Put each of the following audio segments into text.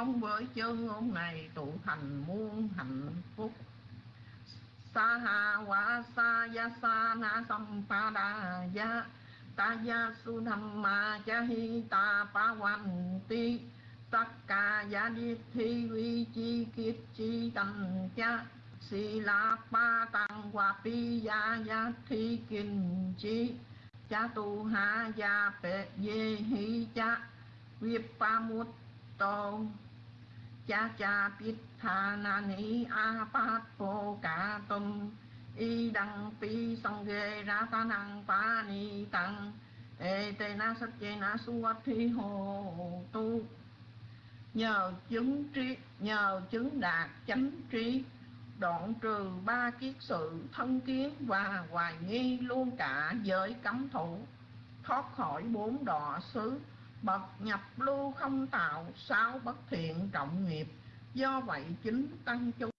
mong với chân ngôn này tụ thành muôn hạnh phúc. Sa ha wa sa ya sa na sam pa da ya, ta ya su tham ma cha hi ta pa wan ti. Sakka ya đi thi vi chi kiết chi tâm cha, si la pa tăng hòa pi ya ya thi kinh chi. Cha tu ha ya pe ye hi cha vipa pa mut tô cha cha pít tha na ni a pa po ca tum y đăng pi song ghê ra ta năng pa ni tăng ê tê na sắc chê na su thi hồ tu. Nhờ chứng trí nhờ chứng đạt chánh trí đoạn trừ ba kiết sự thân kiến và hoài nghi luôn cả giới cấm thủ. Thoát khỏi bốn đọa xứ bậc nhập lưu không tạo, sao bất thiện trọng nghiệp? Do vậy chính tăng chúng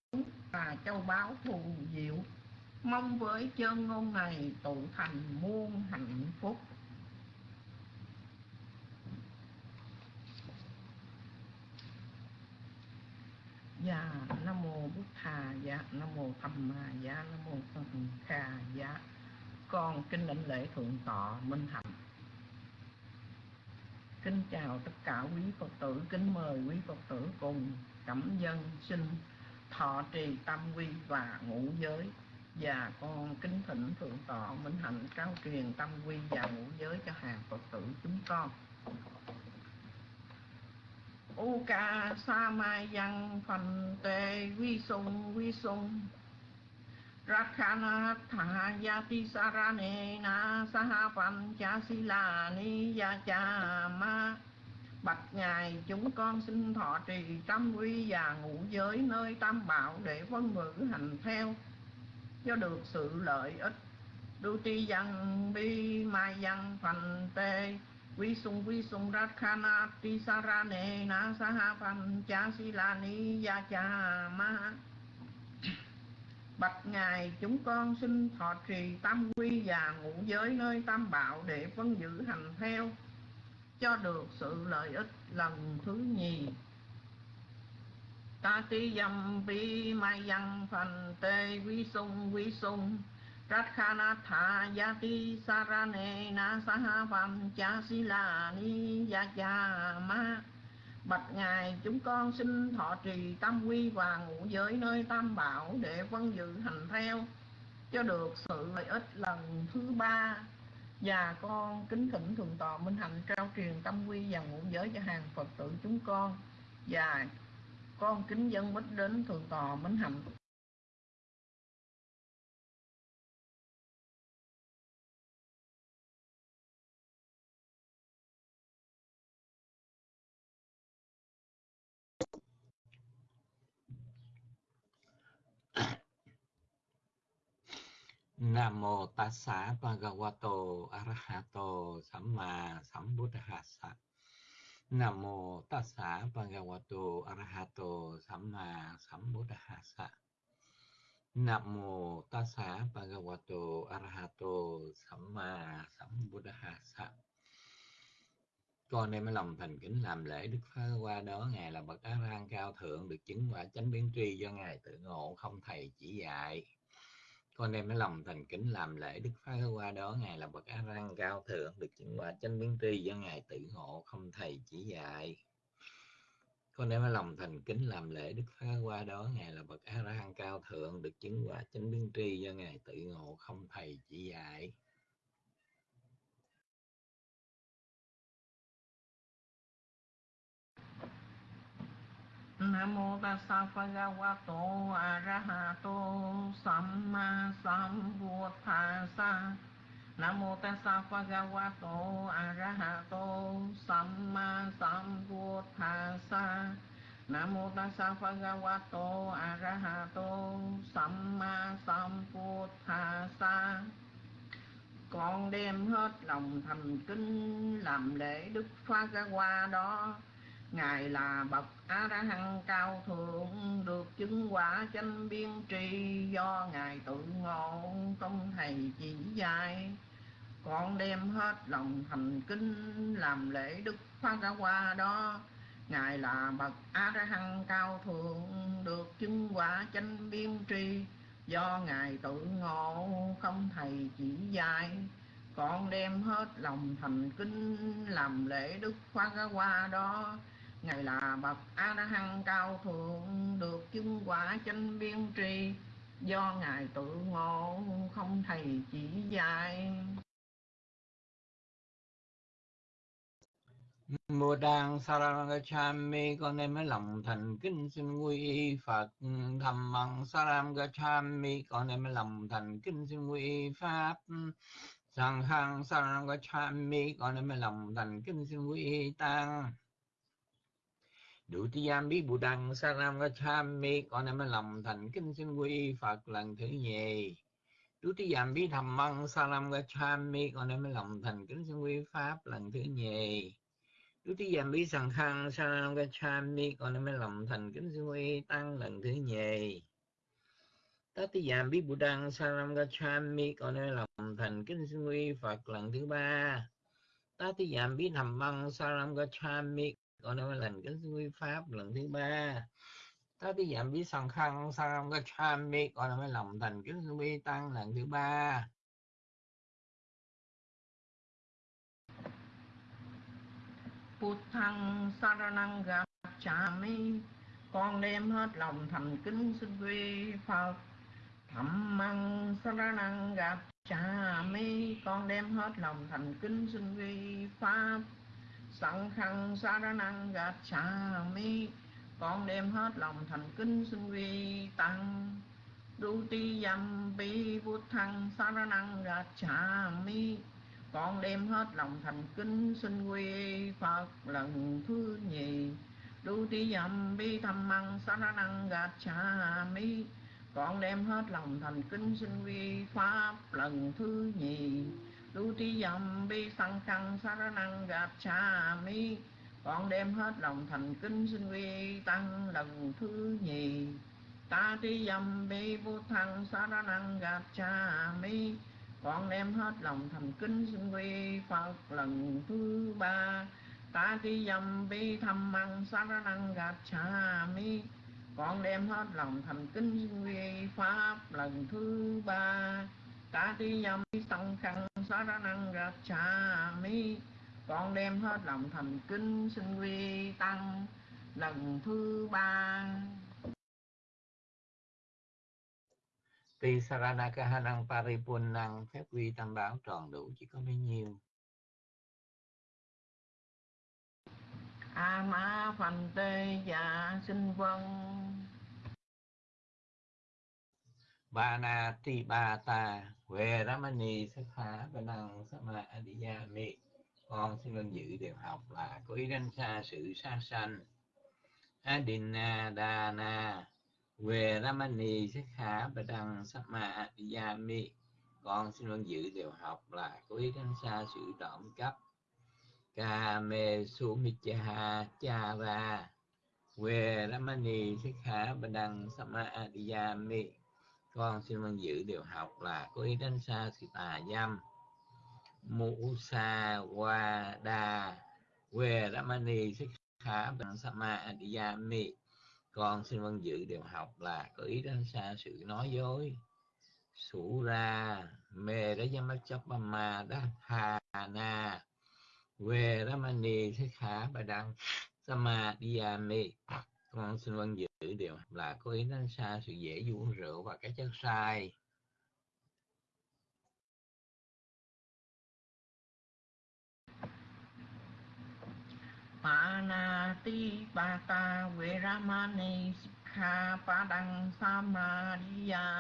và châu báo thù diệu. Mong với chân ngôn này tụ thành muôn hạnh phúc. Dạ nam mô bút thà dạ nam mô tham ma dạ nam mô phân kha dạ con kinh lãnh lễ thượng tọa minh hạnh kính chào tất cả quý phật tử, kính mời quý phật tử cùng cảm dân sinh thọ trì tâm quy và ngũ giới. Và con kính thỉnh thượng tọa minh hạnh cao truyền tâm quy và ngũ giới cho hàng phật tử chúng con. Uka sa mai văn phần tề vi sung vi sung Rakhana tha yati sarane na saha pan cha sila ni ya cha ma Bạch Ngài, chúng con xin thọ trì trăm quy và ngũ giới nơi tam bảo để vân ngữ hành theo. Cho được sự lợi ích đu ti dân, bi mai dân phần tê, Quy sung quy sung rakhana ti sarane na saha pan cha silani ya cha ma Bạch Ngài, chúng con xin thọ trì tam quy và ngũ giới nơi tam bảo để phân giữ hành theo cho được sự lợi ích lần thứ nhì. Ta ti dâm bi mai văn phần tê vi sung vi sung. Ratkhanatha yati sarane na saha vam cha sila ni ya cha ma. Bạch Ngài, chúng con xin thọ trì tam quy và ngũ giới nơi tam bảo để vân dự hành theo, cho được sự lợi ích lần thứ ba. Và con kính thỉnh thượng tọa minh hạnh trao truyền tâm quy và ngũ giới cho hàng Phật tử chúng con. Và con kính dân bích đến thượng tọa minh hạnh. Nam mô Tassa Bhagavato Arahato Samma Sambuddhassa. Nam mô Tassa Bhagavato Arahato Samma Sambuddhassa. Nam mô Tassa Bhagavato Arahato Samma Sambuddhassa. Con đem lòng thành kính làm lễ Đức Phá qua đó, Ngài là bậc Á Rang cao thượng, được chứng quả chánh biến tri do Ngài tự ngộ, không thầy chỉ dạy con đem nó lòng thành kính làm lễ đức phá qua đó, ngài là bậc a răng cao thượng, được chứng quả chánh biến tri do ngài tự ngộ, không thầy chỉ dạy. Con đem cái lòng thành kính làm lễ đức phá qua đó, ngài là bậc a răng cao thượng, được chứng quả chánh biến tri do ngài tự ngộ, không thầy chỉ dạy. Nam mô Tassa Bhagavato Arahato Samma Sambuddhassa Nam mô Tassa Bhagavato Arahato Samma Sambuddhassa Nam mô Tassa Bhagavato Arahato Samma Sambuddhassa Con đem hết lòng thành kính làm lễ Đức Phá Qua đó. Ngài là bậc A La Hán cao thượng, được chứng quả chánh biên tri do ngài tự ngộ, công thầy chỉ dạy. Con đem hết lòng thành kính, làm lễ Đức Phá Ra qua đó. ngài là bậc a ra hăng cao thượng, được chứng quả chánh biên tri do ngài tự ngộ không thầy chỉ dạy con đem hết lòng thành kính, làm lễ đức khoa qua đó ngài là bậc a la hăng cao thượng, được chứng quả chánh biên tri. Do ngài tự ngộ, không thầy chỉ dạy. Mô Đăng Sarangachami con em mới lòng thành kính xin quy y Phật. Thầm Măng Sarangachami con em mới lòng thành kính xin quy y Pháp. Sang Khang Sarangachami con em mới lòng thành kính xin quy y Tăng. Đủ ti giam bí bù đăng Sarangachami con em lòng thành kính xin quy Phật lần thứ nhì Đủ ti giam bí thầm măng Sarangachami con em lòng thành kính xin quy Pháp lần thứ nhì đủ tí giảm bí sẵn khăn sa ca cha mi con em lòng thành kính sinh quy tăng lần thứ nhì. Tất tí giảm bí bù đăng sa ca cha mi con em lòng thành kính sinh quy Phật lần thứ ba. Tất giảm bí thầm băng sa ca con nói lần kính sư Pháp lần thứ ba. ta tí giảm bí sẵn khăn sa ca cha mi con mới lòng thành kính sư tăng lần thứ ba. Thăng Saranang Gacchami Con đem hết lòng thành kính xin quy Phật. Dhammang Saranang Gacchami Con đem hết lòng thành kính xin quy Pháp sang thân sa ra năng gạt cha mi. Con đem hết lòng thành kính xin vi Tăng. Du ti yam bi phật thân sa ra năng gạt cha mi. Con đem hết lòng thành kính xin quy Phật lần thứ nhì. Đu ti dầm bi thầm măng sa ra năng gạt cha mi. Con đem hết lòng thành kính xin quy pháp lần thứ nhì đu ti dầm bi sang khăn sa năng gạt cha mi. Con đem hết lòng thành kính xin quy tăng lần thứ nhì. Ta ti dầm bi bút thăng sa năng gạt cha mi. Con đem hết lòng thành kính xin quy phật lần thứ ba. Ta ti dâm bi thăm măng ra năng gạt cha mi. Con đem hết lòng thành kính xin quy pháp lần thứ ba ta ti dâm bi song khăn sa năng gạt cha mi con đem hết lòng thành kính xin quy tăng lần thứ ba. Tuy Saranakahanang Paripunnang phép quy tam bảo tròn đủ chỉ có bấy nhiêu. A ma phần tê dạ sinh vân Ba na ti ba ta về Ramani Sakha Banang Sama Adiyami Con xin vâng dự điều học là có ý đánh xa sự xa sanh. Adina Dana về Ramani Sikha Badang Sama Adiyami con xin luôn dự điều học là có ý đánh xa sự trộm cắp. Kame Sumichaha Chara. Về Ramani Sikha Badang Sama Adiyami con xin vâng giữ điều học là có ý đến xa sự tà dâm. Mũ sa qua đa về Ramani khá bằng Sama Yami con xin vâng giữ điều học là có ý đến xa sự nói dối. Sủ ra mê đó giám chấp ma đa hà na về ramani thích khả bà đăng sama diyame con xin vâng chữ điều là có ý tránh xa sự dễ uống rượu và cái chất sai. Panati Bata Veramani Sikha Padang Samadhiyami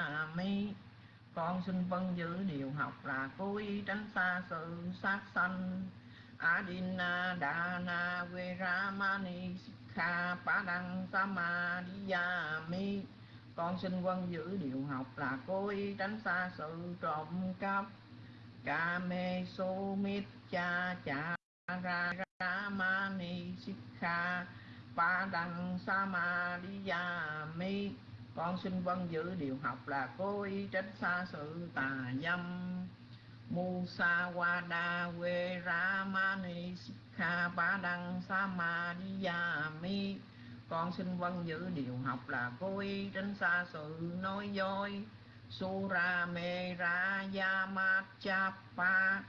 Con xin vâng giữ điều học là cố ý tránh xa sự sát sanh. Adina Dana Veramani Sikha Padang mi. Con xin quân giữ điều học là cố ý tránh xa sự trộm cắp. Kame Sumit Cha Cha Ra Ramani Sikha Pa Đăng Samadhiyami Con xin vân giữ điều học là cố ý tránh xa sự tà dâm. Musa Wada We Ramani Sikha kha ba đăng sa ma đi ya mi. Con xin vâng giữ điều học là cố ý tránh xa sự nói dối. Sura me ra ya ma cha pa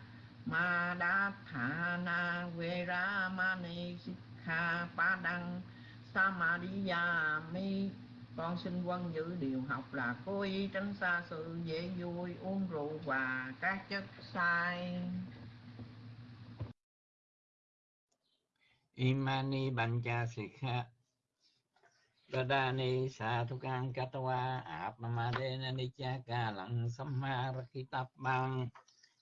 ma đa tha na ve ra ma ni kha pa đăng sa ma đi ya mi. Con xin vâng giữ điều học là cố ý tránh xa sự dễ vui, uống rượu và các chất sai. Imani Bancha Sikha. Dadani Sathukang Katawa Apnamadena Nichaka Lặng Samma Rakitap Bang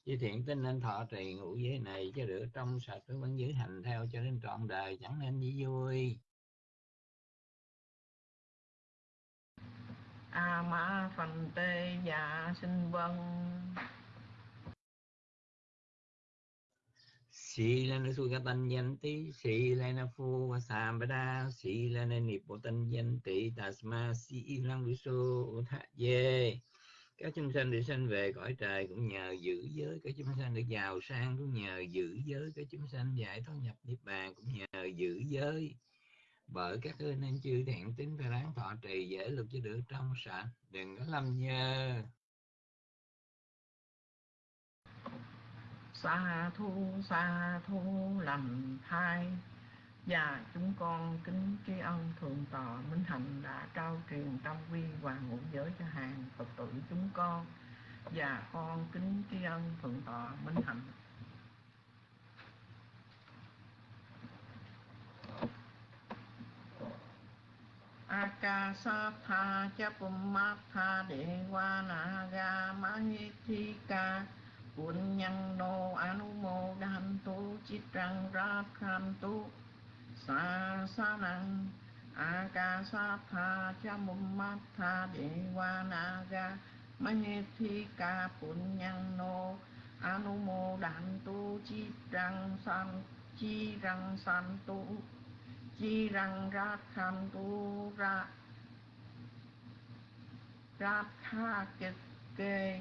Chỉ thiện tinh nên thọ trì ngũ giới này cho được trong sạch vẫn giữ hành theo cho đến trọn đời, chẳng nên gì vui. A ma phần tê dạ sinh vân. Sĩ là nó niệm bộ tân danh tỷ, tasma sĩ lăng vi su thạ dê. Các chúng sanh được sanh về cõi trời cũng nhờ giữ giới, các chúng sanh được giàu sang cũng nhờ giữ giới, các chúng sanh giải thoát nhập niết bàn cũng nhờ giữ giới bởi các ơn nên chư thiện tính phải đáng thọ trì dễ lực cho được trong sạch đừng có lâm nhơ xa thu xa thu lành thai. Và chúng con kính tri ân thượng tọa minh hạnh đã trao truyền tâm quy và ngũ giới cho hàng phật tử chúng con. Và con kính tri ân thượng tọa minh hạnh. Akasatha cha Pumatha Dewa Naga Mahithika Buồn nhân đô anu mô đan tu chít răng rát khan tu. Sa sa năng a ca sa tha, cha mum ma tha đề wa na ga. Ma nhe thi ca bùn nhân nô anu mô đan tu chít răng san, chi răng san tu. Chi răng rát khan tu, ra rát kha kịch kê.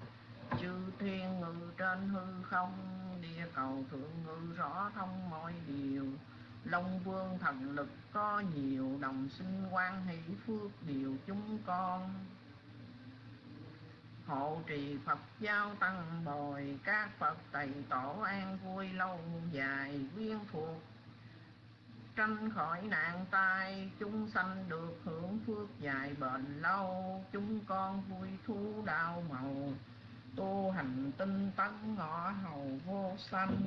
chư thiên ngự trên hư không, địa cầu thượng ngự rõ thông mọi điều. Long vương thần lực có nhiều, đồng sinh quan hỷ phước điều chúng con. Hộ trì Phật giáo tăng bồi, các Phật tày tổ an vui lâu dài, viên thuộc. Tranh khỏi nạn tai, chúng sanh được hưởng phước dài bền lâu. Chúng con vui thú đau màu tu hành tinh tấn ngõ hầu vô sanh.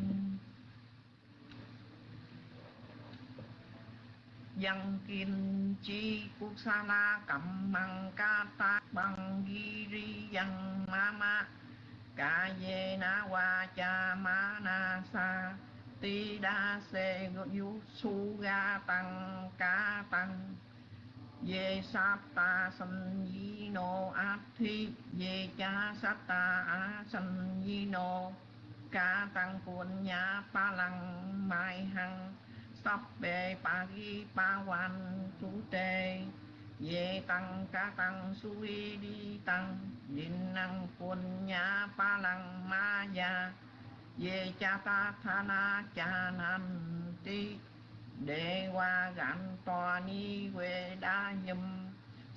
Dân kim chi quốc sa na cầm măng ca ta bằng ghi ri dân ma ma. Ca ye na wa cha ma na sa. Ti đa se yu su ga tăng ca tăng ye sát ta san no thi ye cha sát ta no ca tăng quân nhà pa lăng mai hằng. Sắp bề pa ghi pa hoàn chú tê ye tăng ca tăng suy đi tăng. Din năng quân nhà pa lăng ma ya ye cha ta tha na cha nam ti đệ qua gạn toa ni quê đa nhâm.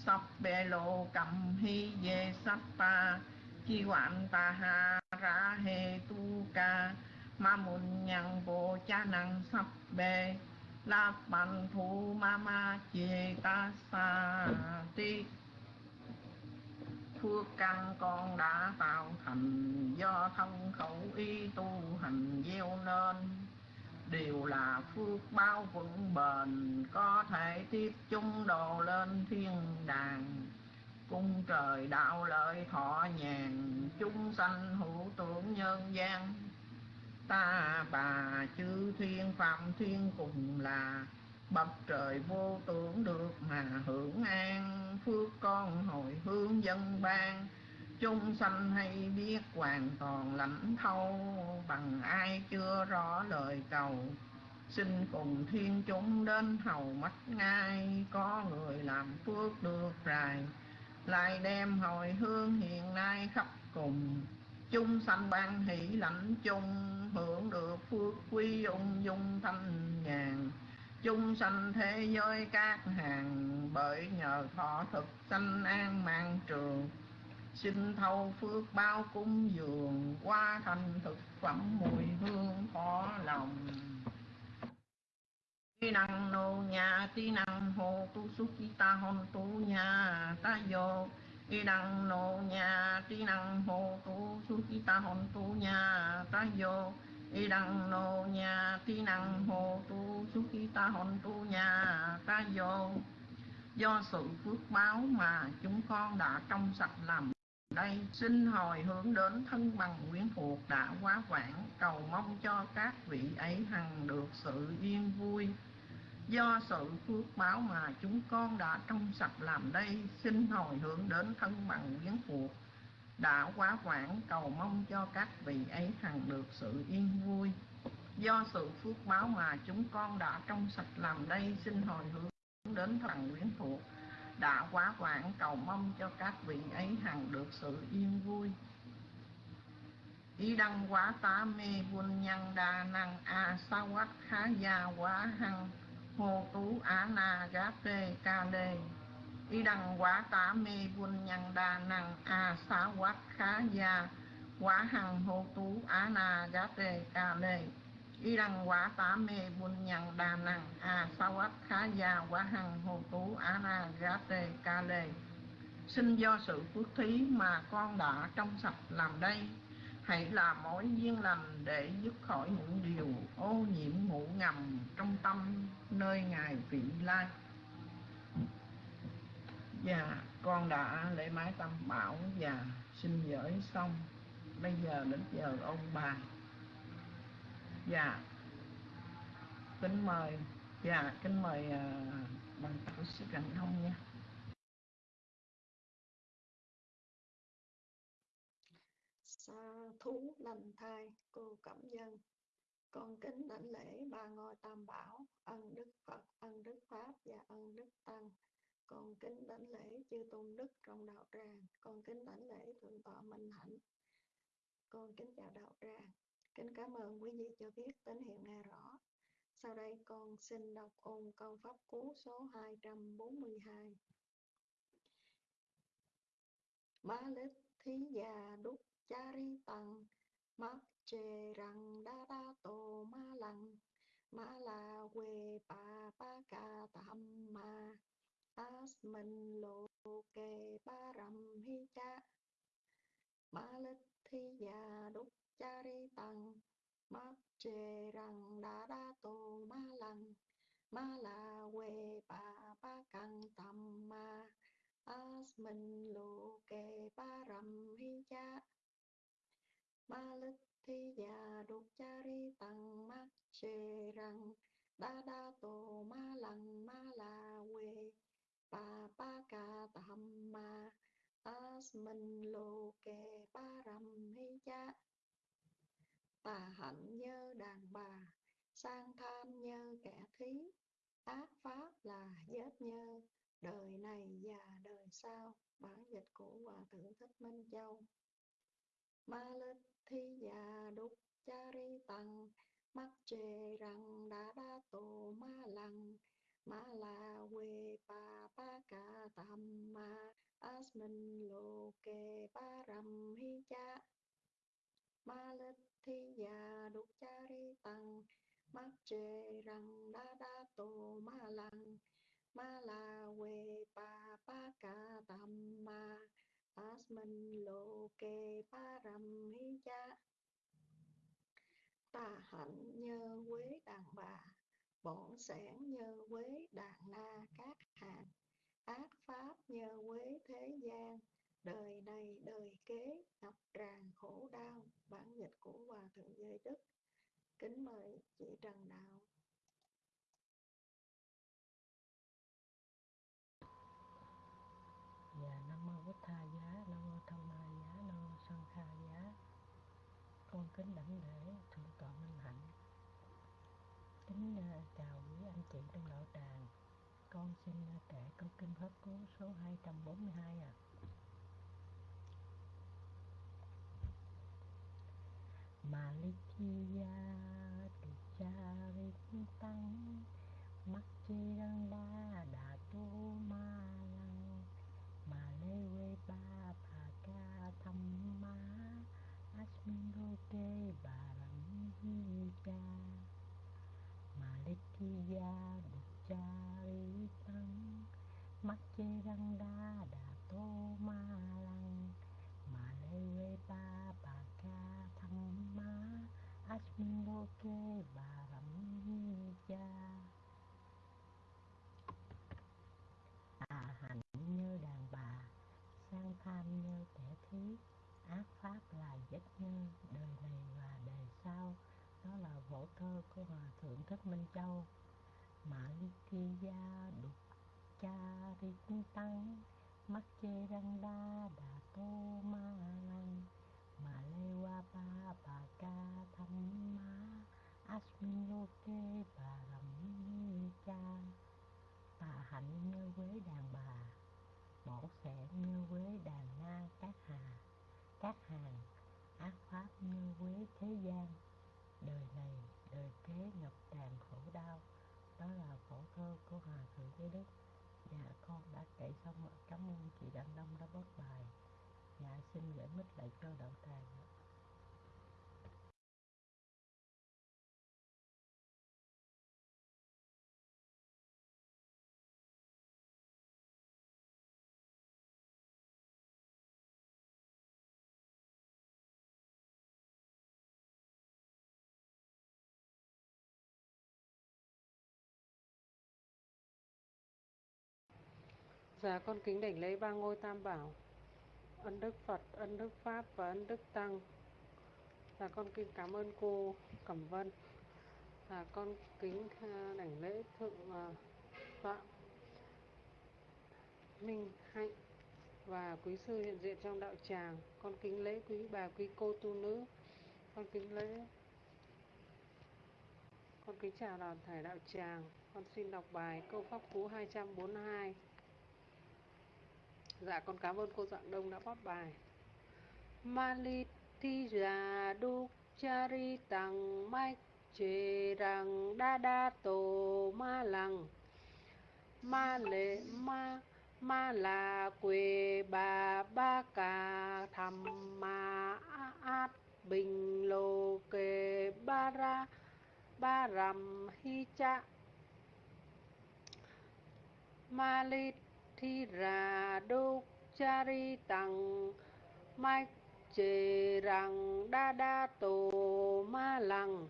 Sắp bê lô cầm hi về sắp ta chi hoạn ta ha ra hê tu ca. Ma mùn nhang bộ cha năng sắp bê la bàn thu ma ma chê ta sa ti. Phước căn con đã tạo thành do thân khẩu y tu hành gieo nên đều là phước bao vững bền, có thể tiếp chung đồ lên thiên đàng. Cung trời đạo lợi thọ nhàn, chúng sanh hữu tưởng nhân gian. Ta bà chư thiên phạm thiên cùng là, bậc trời vô tưởng được mà hưởng an. Phước con hồi hướng dân ban chúng sanh hay biết hoàn toàn lãnh thâu bằng ai chưa rõ lời cầu. Xin cùng thiên chúng đến hầu mắt ngay, có người làm phước được rài. Lại đem hồi hương hiện nay khắp cùng. Chung sanh ban hỷ lãnh chung, hưởng được phước quý ung dung thanh nhàn. Chung sanh thế giới các hàng, bởi nhờ thọ thực sanh an mạng trường xin thâu phước bao cung dường qua thành thực phẩm mùi hương khó lòng. Tí năng nô nhà, tí năng hồ tu su chi ta hôn tu nhà ta vô. Tí năng nô nhà, tí năng hồ tu su chi ta hôn tu nhà ta vô. Y đăng nô nhà, tí năng hồ tu su chi ta hôn tu nhà ta vô. Do sự phước báo mà chúng con đã trong sạch làm đây, xin hồi hướng đến thân bằng quyến thuộc đã quá vãng, cầu mong cho các vị ấy hằng được sự yên vui. Do sự phước báo mà chúng con đã trong sạch làm đây, xin hồi hướng đến thân bằng quyến thuộc đã quá vãng, cầu mong cho các vị ấy hằng được sự yên vui. Do sự phước báo mà chúng con đã trong sạch làm đây, xin hồi hướng đến thần quyến thuộc đã quá vãng, cầu mong cho các vị ấy hằng được sự yên vui. Ý đăng quá tá mê quân nhân đa năng a sa quát khá gia quá hăng, hô tú á na gá tê ca đê. Ý đăng quá tá mê quân nhân đa năng a sa quát khá gia quá hăng, hô tú á na gá tê ca đê y đăng quả tá mê buôn nhân đà năng a à, sa quát khá gia quả hằng, hồ tú á na gá tê ca lê. Xin do sự phước thí mà con đã trong sạch làm đây. Hãy là mỗi duyên lành để dứt khỏi những điều ô nhiễm ngủ ngầm trong tâm nơi ngài vị lai. Và con đã lễ mái tâm bảo và xin gửi xong. Bây giờ đến giờ ông bà dạ. Kính mời dạ kính mời ờ, uh, bằng tổ sư Cảnh Thông nha. Sa thú lành thai cô cẩm dân. Con kính đảnh lễ ba ngôi tam bảo ân đức Phật ân đức Pháp và ân đức Tăng. Con kính đảnh lễ chư tôn đức trong đạo tràng. Con kính đảnh lễ thượng tọa minh hạnh. Con kính chào đạo tràng. Kính cảm ơn quý vị cho biết tín hiệu nghe rõ. Sau đây con xin đọc ôn câu pháp cú số 242. Má lít thí già đúc chari tăng mắt chê răng đa đa tô ma lăng ma la quê pa pa ca tam ma as mình lô kê ba rầm hi cha ma lít thí già đúc chari tăng mắt chê răng đã đa tô ma lăng ma la quê bà ba căng tầm ma as mình lô kê ba rầm hi cha ma lít thi già đục chari tăng mắt chê răng đa đa tô ma lăng ma la quê bà ba ca tầm ma as mình lô kê ba rầm hi cha tà hạnh như đàn bà, sang tham như kẻ thí. Ác pháp là giết như, đời này và đời sau. Bản dịch của hòa thượng thích minh châu. Ma lít thi già đúc cha ri tăng. Mắt chê rằng đã đa tổ ma lăng. Ma la quê pa pa ca tam ma. Asmin lô kê ba ram hi cha. Ma lít thi già đục cha ri tăng mắt chê rằng đa đa tổ ma lăng. Ma la quê pa pa ca tam ma. As mình lô kê pa ram hi cha. Tà hạnh nhờ quế đàn bà. Bổn sản nhờ quế đàn na các hàng ác pháp nhờ quế thế gian đời này đời kế ngập tràn khổ đau, bản dịch của hòa thượng giới đức. Kính mời chị trần đạo. Dạ nam mô bích tha giá, nam mô thông ma giá, nam mô sân kha giá. Con kính đảnh lễ thượng tọa minh hạnh. Kính à, chào quý anh chị trong đạo tràng. Con xin à, kể câu kinh pháp cú số 242 trăm bốn mươi hai ạ. Malikiya Tucharit Tăng Mắc chi răng đa đà tu ma lăng. Mà lê quê ba bà ca thăm ma Asmin Roke kê bà rắm hi cha. Malikiya Tucharit Tăng Mắc chê răng đa đà tu ma lăng Mà lê quê ba bà ca thăm ma Asmin bà rậm cha tà hạnh như đàn bà, sang tham như kẻ thí. Ác pháp là giết nhân đời này và đời sau. Đó là vỗ thơ của hòa thượng thích minh châu. Mã ly thi gia đục cha ri tăng. Mắt chê răng đa đà tô ma lăng mà lê qua ba bà ca thăm ma Asminoke và kê bà cha tà hạnh như quế đàn bà, bổ sẽ như quế đàn na các hà. Các hàng ác pháp như quế thế gian. Đời này, đời kế ngập tràn khổ đau. Đó là khổ thơ của hòa thượng giới đức. Dạ con đã kể xong cảm ơn chị đặng đông đã bớt bài. Dạ xin gửi mít lại cho đạo tràng. Ạ Dạ con kính đảnh lễ ba ngôi tam bảo. Ân Đức Phật, Ân Đức Pháp và Ân Đức Tăng. Dạ con kính cảm ơn cô Cẩm Vân. Dạ con kính à, đảnh lễ Thượng uh, Tọa Minh Hạnh Và quý sư hiện diện trong đạo tràng. Con kính lễ quý bà quý cô tu nữ. Con kính lễ Con kính chào đoàn thể đạo tràng. Con xin đọc bài câu pháp cú 242 Dạ con cảm ơn cô Dạng Đông đã post bài. Malitija đúc chari tăng mai chê rằng đa đa tổ ma lăng ma lệ ma ma là quê bà, ba ca thầm ma át bình lô kê ba ra, ba rằm hi cha ma lít thi ra đúc chari tăng mách chê rằng đa đa tổ ma lăng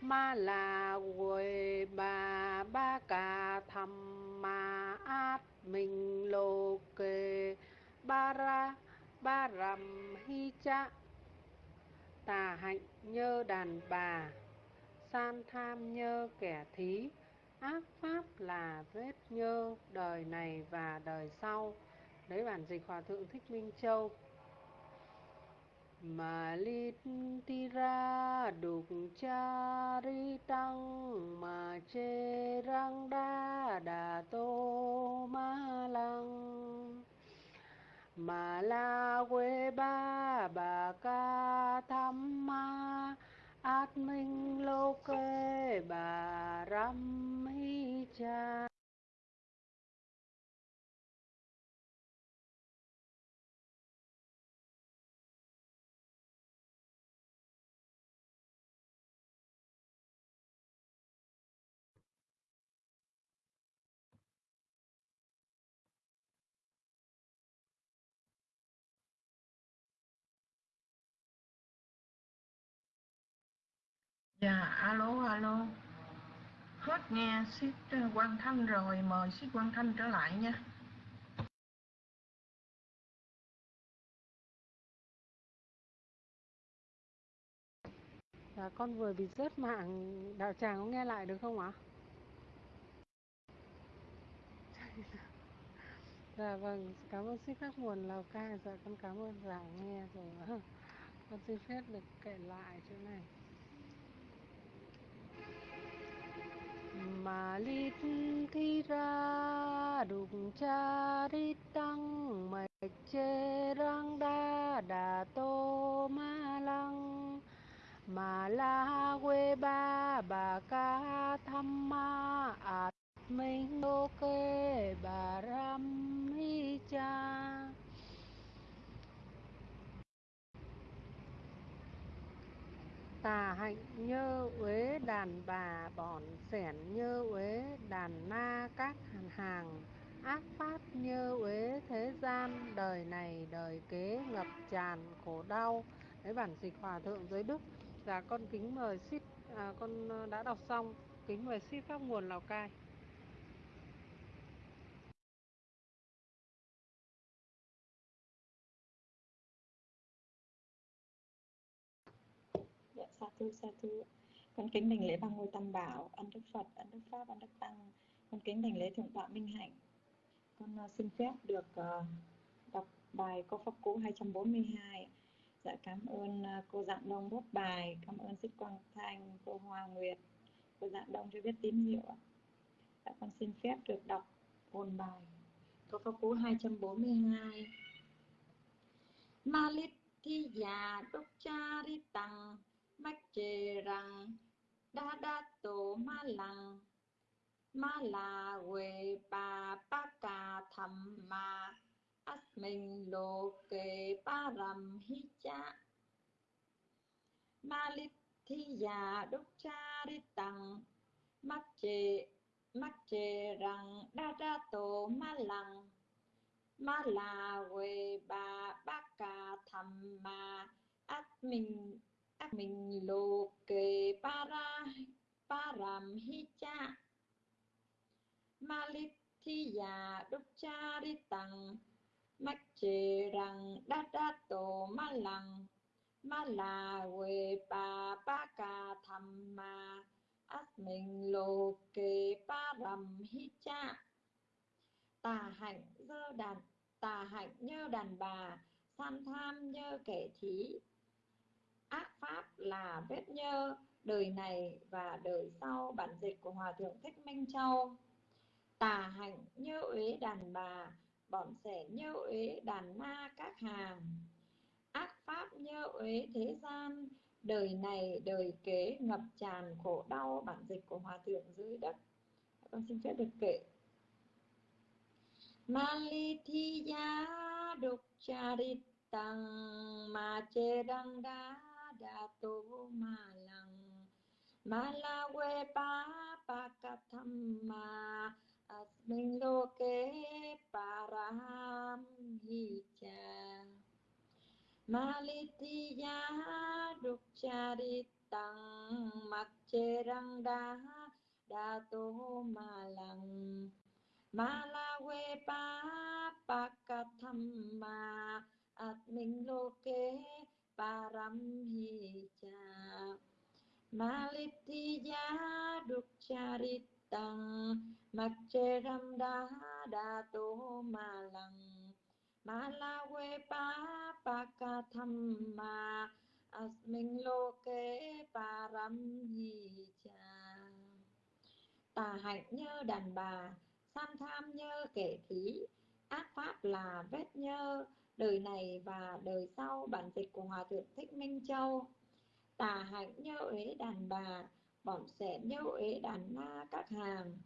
ma là quầy bà, ba ca thầm ma át mình lô kê ba ra, ba rằm hi cha. Tà hạnh nhơ đàn bà, san tham nhơ kẻ thí ác pháp là vết nhơ đời này và đời sau. Đấy, bản dịch hòa thượng thích minh châu. Mà lít ti ra đục cha ri tăng, mà chê răng đa đà tô ma lăng. Mà la quê ba bà ca tham ma át minh lô kê bà ram hi cha Dạ, alo, alo. Hết nghe Sít ờ, Quang Thanh rồi, mời Sít Quang Thanh trở lại nha. Dạ, con vừa bị rớt mạng đạo tràng có nghe lại được không ạ? Dạ vâng, cảm ơn Sít Khắc Nguồn Lào Cai. Dạ con cảm ơn giảng nghe rồi. Con xin phép được kể lại chỗ này. Malit thi ra đục cha đi tăng mạch chê răng đa đà tô ma lăng. Mà la quê ba bà ca tham ma, ạt minh đô kê bà ram hi cha. Tà hạnh nhơ uế đàn bà bỏn sẻn nhơ uế đàn na các hàng hàng ác pháp như uế thế gian đời này đời kế ngập tràn khổ đau. Đấy bản dịch hòa thượng giới đức. Dạ con kính mời ship à, con ờ, đã đọc xong. Kính mời ship pháp nguồn lào cai. Tu sa tu. Con kính đảnh lễ bằng ngôi tam bảo, ân đức Phật, ân đức Pháp, ân đức Tăng. Con kính đảnh lễ Thượng tọa Minh Hạnh. Con uh, xin phép được uh, đọc bài câu pháp cú 242. Dạ cảm ơn uh, cô Dạng Đông bút bài, cảm ơn xích Quang Thanh, cô Hoa Nguyệt, cô Dạng Đông cho biết tín hiệu. Dạ con xin phép được đọc hồn bài. Câu pháp cú 242. Malit thi già đốc mách chê rằng, đa đa tổ ma lăng, ma là quê bà ba cà thầm ma, ác mình lô kê ba rầm hi cha ma lít thi già đốc cha đi tăng mách chê mách chê rằng, đa đa tổ ma lăng, ma là quê bà ba cà thầm ma, ác mình mình lô kê para param hi cha malit thi già đúc cha đi tăng mách chê rằng đa đa tổ ma lăng ma là quê bà ba ca thầm ma ác mình lô kê param hi cha tà hạnh dơ đàn tà hạnh như đàn bà san tham như kẻ thí ác pháp là vết nhơ, đời này và đời sau, bản dịch của hòa thượng thích minh châu. Tà hạnh như uế đàn bà bọn sẻ như uế đàn na các hàng. Ác pháp như uế thế gian, đời này, đời kế ngập tràn khổ đau, bản dịch của hòa thượng dưới đất. Con xin phép được kể. Malithiya đục charitang ma che đăng đá đa tu ma lăng ma la quê pa pa ca tham ma asmin lô kế paraham hi cha Malithiya đục charitang mặc chê đăng đá đà tu ma lăng Malawe pa pakathama at minh lô kế param hi cha Malithiya đục charitang mặc chê ram Malawe pa pakathama asmin lô kế param hi cha tà hạnh như đàn bà san tham như kẻ thí. Ác pháp là vết nhơ đời này và đời sau bản dịch của hòa thượng thích minh châu. Tà hạnh nhớ uế đàn bà bỏng sẻ nhớ uế đàn na các hàng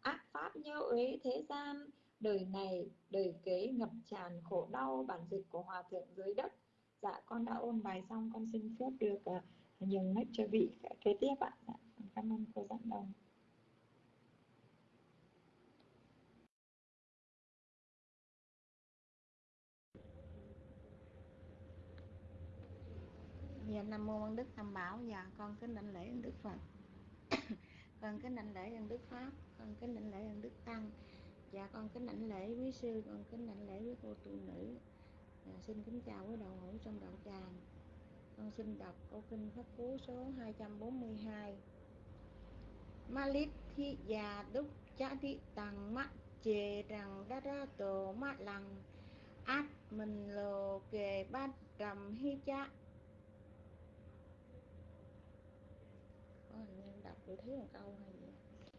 ác pháp nhớ uế thế gian đời này đời kế ngập tràn khổ đau bản dịch của hòa thượng dưới đất. Dạ con đã ôn bài xong con xin phép được uh, nhường mic cho vị kế tiếp ạ. Dạ, cảm ơn cô dẫn đồng. Dạ Nam Mô Ân Đức Tam Bảo. Dạ con kính đảnh lễ ân Đức Phật. Con kính đảnh lễ ân Đức Pháp. Con kính đảnh lễ ân Đức Tăng. Dạ con kính đảnh lễ quý sư. Con kính đảnh lễ với cô tu nữ. Dạ, Xin kính chào quý đạo hữu trong đạo tràng. Con xin đọc câu kinh Pháp Cú số 242 Malit thi già đúc cha thị tàng mắt chề rằng đa ra tổ mắt lằng. Át mình lồ kề bát trầm hi cha có hình tôi thấy một câu hay gì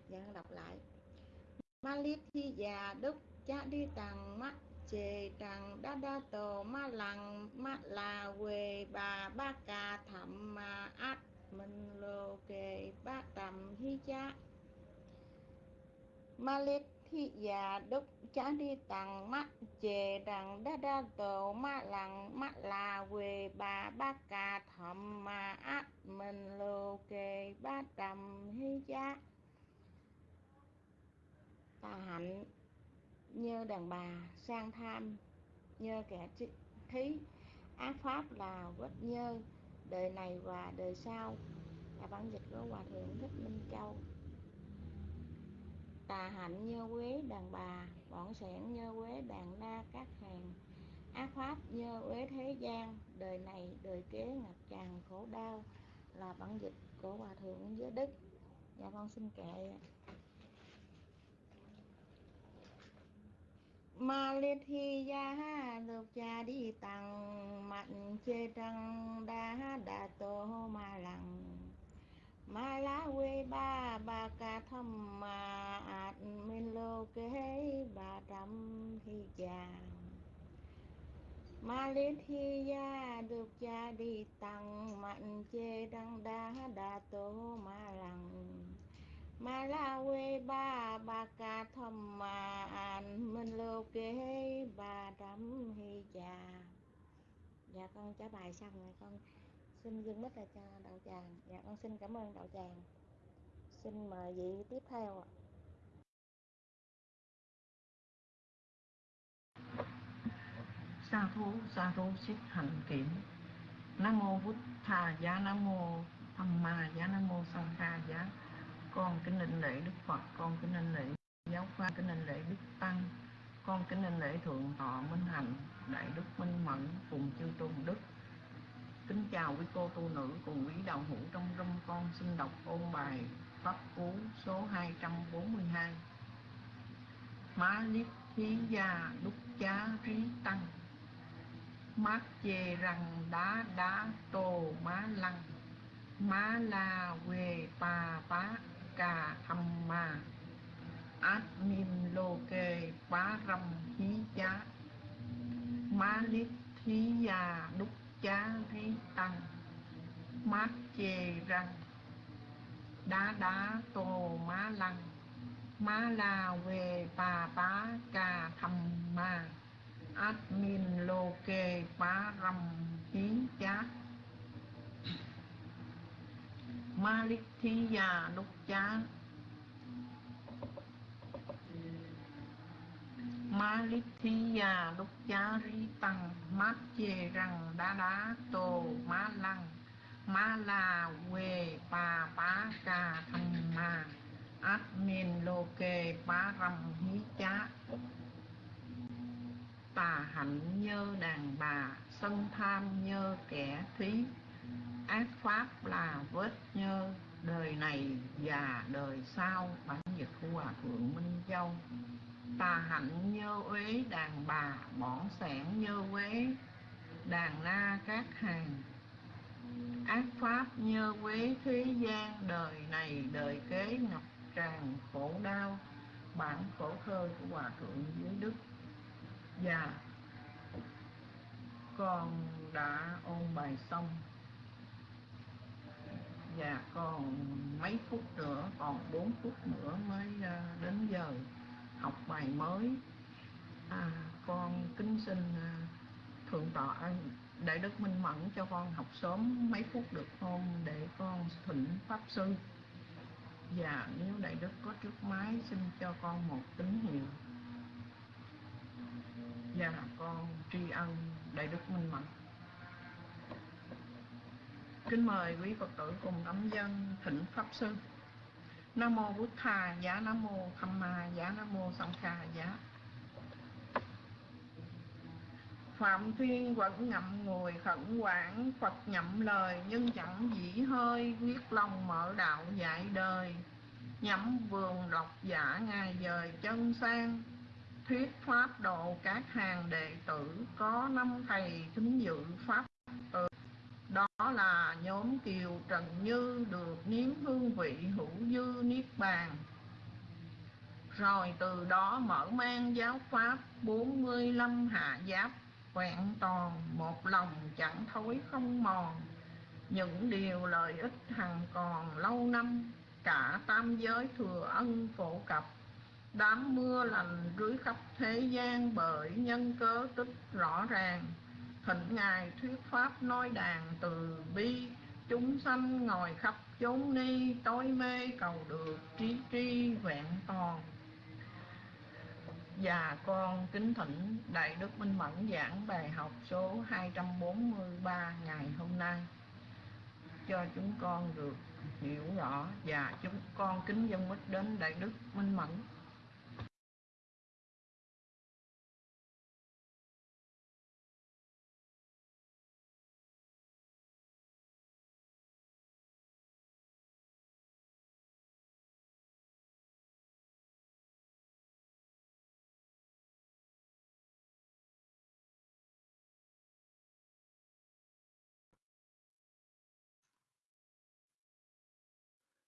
dạ đọc lại. Ma lít thi già đức, cha đi tầng mắt chề rằng đa đa tổ ma lằng, ma là quê bà ba ca thầm ma át mình lô kề, ba tầm hi cha. Ma lít thi già đức, cha đi tầng mắt chê đằng đa đa tổ ma lằng ma là quê bà ba ca thầm ma át mình lô kê ba trầm hi cha tà hạnh như đàn bà sang tham như kẻ thí. Ác pháp là quất nhơ, đời này và đời sau. Là bản dịch của hòa thượng thích minh châu. Tà hạnh như quế đàn bà bọn sẻn nhơ quế đàn na các hàng. Ác pháp nhơ quế thế gian. Đời này đời kế ngập tràn khổ đau là bản dịch của hòa thượng giới đức. Dạ con xin kệ ma liên thi ya lục cha đi tăng mạnh chê trăng đa đà tô ma lặng ma la quê ba ba ca thâm ma ạt minh lô kế ba trăm hi già ma lê thi ya được cha đi tăng mạnh chê trăng đa đà tô ma lăng. ma la quê ba ba ca thâm ma an minh lô kế ba trăm hi già dạ con trả bài xong rồi con xin dừng mất là cho đạo tràng. Dạ con xin cảm ơn đạo tràng. Xin mời vị tiếp theo ạ. Sa thú sa thú xích hành kiểm. Nam mô bút thà giá, nam mô tham ma giá, nam mô sanh kha giá. Con kính linh lễ đức phật, con kính linh lễ giáo khoa, kính linh lễ đức tăng. Con kính linh lễ thượng thọ minh hạnh, đại đức minh mẫn cùng chư tôn đức kính chào quý cô tu nữ cùng quý đạo hữu trong râm con xin đọc ôn bài pháp cú số 242 má liếp thí gia đúc chá rí tăng. Mát chê rằng đá đá tô má lăng. Má la quê pa pá cà thăm ma. Át mim lô kê phá râm hí chá. Má lít thí Gia đúc chá thi tăng mát chê răng, đá đá tô má lăng, má la về bà bá cà thầm ma át min lô kê phá râm hí chá ma lít thí già lúc chá ma lít thi già lúc chá ri tăng, mát chê răng đá đá tô má lăng, má la quê pa pa ca thăm ma, át min lô kê pá râm hí chá tà hạnh nhơ đàn bà, sân tham nhơ kẻ thí, ác pháp là vết nhơ, đời này và đời sau bản dịch của hòa thượng minh châu tà hạnh nhơ uế, đàn bà bỏn sẻn nhơ uế, đàn na các hàng. Ác pháp nhơ quế thế gian đời này đời kế ngập tràn khổ đau, bản khổ thơ của hòa thượng dưới đức. Và con đã ôn bài xong. Và còn mấy phút nữa, còn 4 phút nữa mới à, đến giờ học bài mới. À, con kính xin à, thượng tọa đại đức minh mẫn cho con học sớm mấy phút được không để con thỉnh pháp sư. Và nếu đại đức có trước máy xin cho con một tín hiệu. Và con tri ân đại đức minh mẫn. Kính mời quý phật tử cùng đấm dân thỉnh pháp sư nam mô bút thà giá nam mô tham ma giá nam mô sanh khà giá dạ. Phạm Thiên vẫn ngậm ngùi khẩn quản Phật nhậm lời nhưng chẳng dĩ hơi, Quyết lòng mở đạo dạy đời. Nhắm vườn độc giả ngày dời chân sang, thuyết pháp độ các hàng đệ tử, có năm thầy kính dự pháp từ đó là nhóm kiều trần như được nếm hương vị hữu dư niết bàn. Rồi từ đó mở mang giáo pháp 45 hạ giáp, vẹn toàn một lòng chẳng thối không mòn. Những điều lợi ích hằng còn lâu năm, cả tam giới thừa ân phổ cập. Đám mưa lành rưới khắp thế gian bởi nhân cớ tích rõ ràng thịnh ngài thuyết pháp nói đàn từ bi, chúng sanh ngồi khắp chốn ni, tối mê cầu được trí tri vẹn toàn. Và con kính thỉnh Đại Đức Minh Mẫn giảng bài học số 243 ngày hôm nay, cho chúng con được hiểu rõ và chúng con kính dân mít đến Đại Đức Minh Mẫn.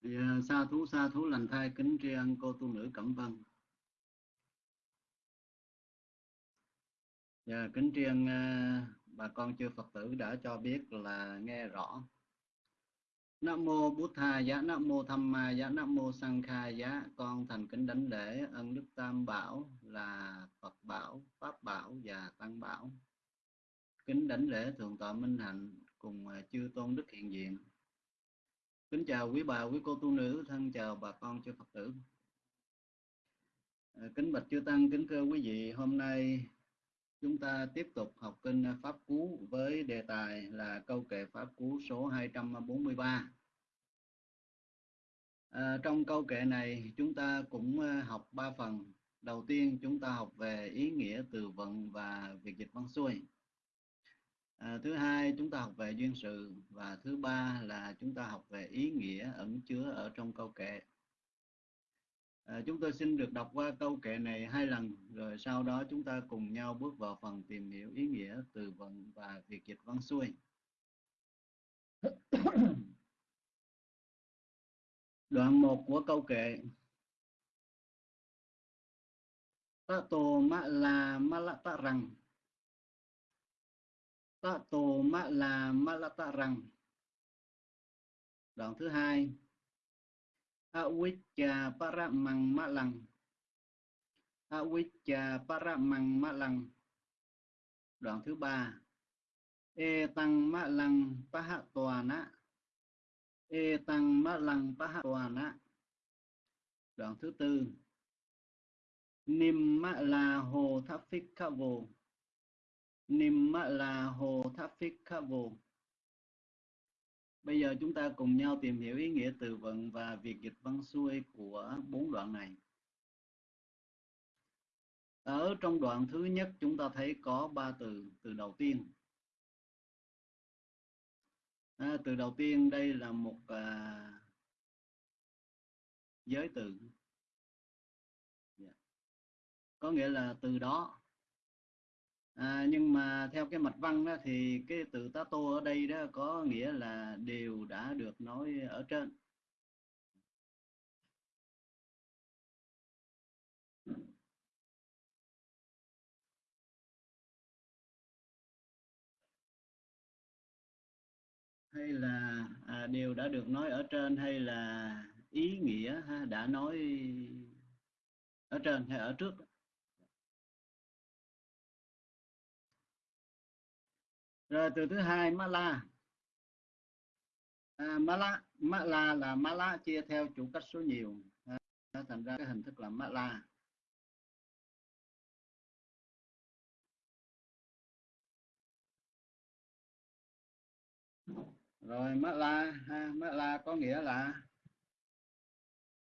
Thì sa thú sa thú lành thai kính tri ân cô tu nữ Cẩm Vân. Dạ, kính tri ân à, bà con chư Phật tử đã cho biết là nghe rõ. Nam mô bút Tha giá, Nam mô Tham Ma giá, Nam mô Sang Kha giá. Con thành kính đánh lễ ân đức Tam Bảo là Phật Bảo, Pháp Bảo và Tăng Bảo. Kính đánh lễ thượng tọa Minh Hạnh cùng à, chư tôn đức hiện diện Kính chào quý bà, quý cô tu nữ, thân chào bà con chư Phật tử. À, kính bạch chư tăng, kính thưa quý vị, hôm nay chúng ta tiếp tục học kinh Pháp Cú với đề tài là câu kệ Pháp Cú số 243. À, trong câu kệ này chúng ta cũng à, học ba phần. Đầu tiên chúng ta học về ý nghĩa từ vựng và việc dịch văn xuôi à, thứ hai chúng ta học về duyên sự và thứ ba là chúng ta học về ý nghĩa ẩn chứa ở trong câu kệ. À, chúng tôi xin được đọc qua câu kệ này hai lần rồi sau đó chúng ta cùng nhau bước vào phần tìm hiểu ý nghĩa từ vựng và việc dịch văn xuôi. Đoạn 1 của câu kệ. Tato ma la ma la ta rằng ta tô ma, là ma la ta rằng đoạn thứ hai. Avicca para măng ma lằng avicca para măng ma lằng đoạn thứ ba. E tăng ma lằng pa hạ tòa nã e tăng ma lằng pa hạ tòa nã đoạn thứ tư. Nim ma là hồ tháp phích kha vô Nimma là hồ tháp. Bây giờ chúng ta cùng nhau tìm hiểu ý nghĩa từ vựng và việc dịch văn xuôi của bốn đoạn này. Ở trong đoạn thứ nhất chúng ta thấy có ba từ, từ đầu tiên. À, từ đầu tiên đây là một à, giới từ. Yeah. Có nghĩa là từ đó à, nhưng mà theo cái mạch văn đó, thì cái từ tá tô ở đây đó có nghĩa là đều đã được nói ở trên hay là à, đều đã được nói ở trên hay là ý nghĩa ha, đã nói ở trên hay ở trước đó. Rồi từ thứ hai mala à, mala mala là mala chia theo chủ cách số nhiều. À, thành ra cái hình thức là mala rồi mala ha, mala có nghĩa là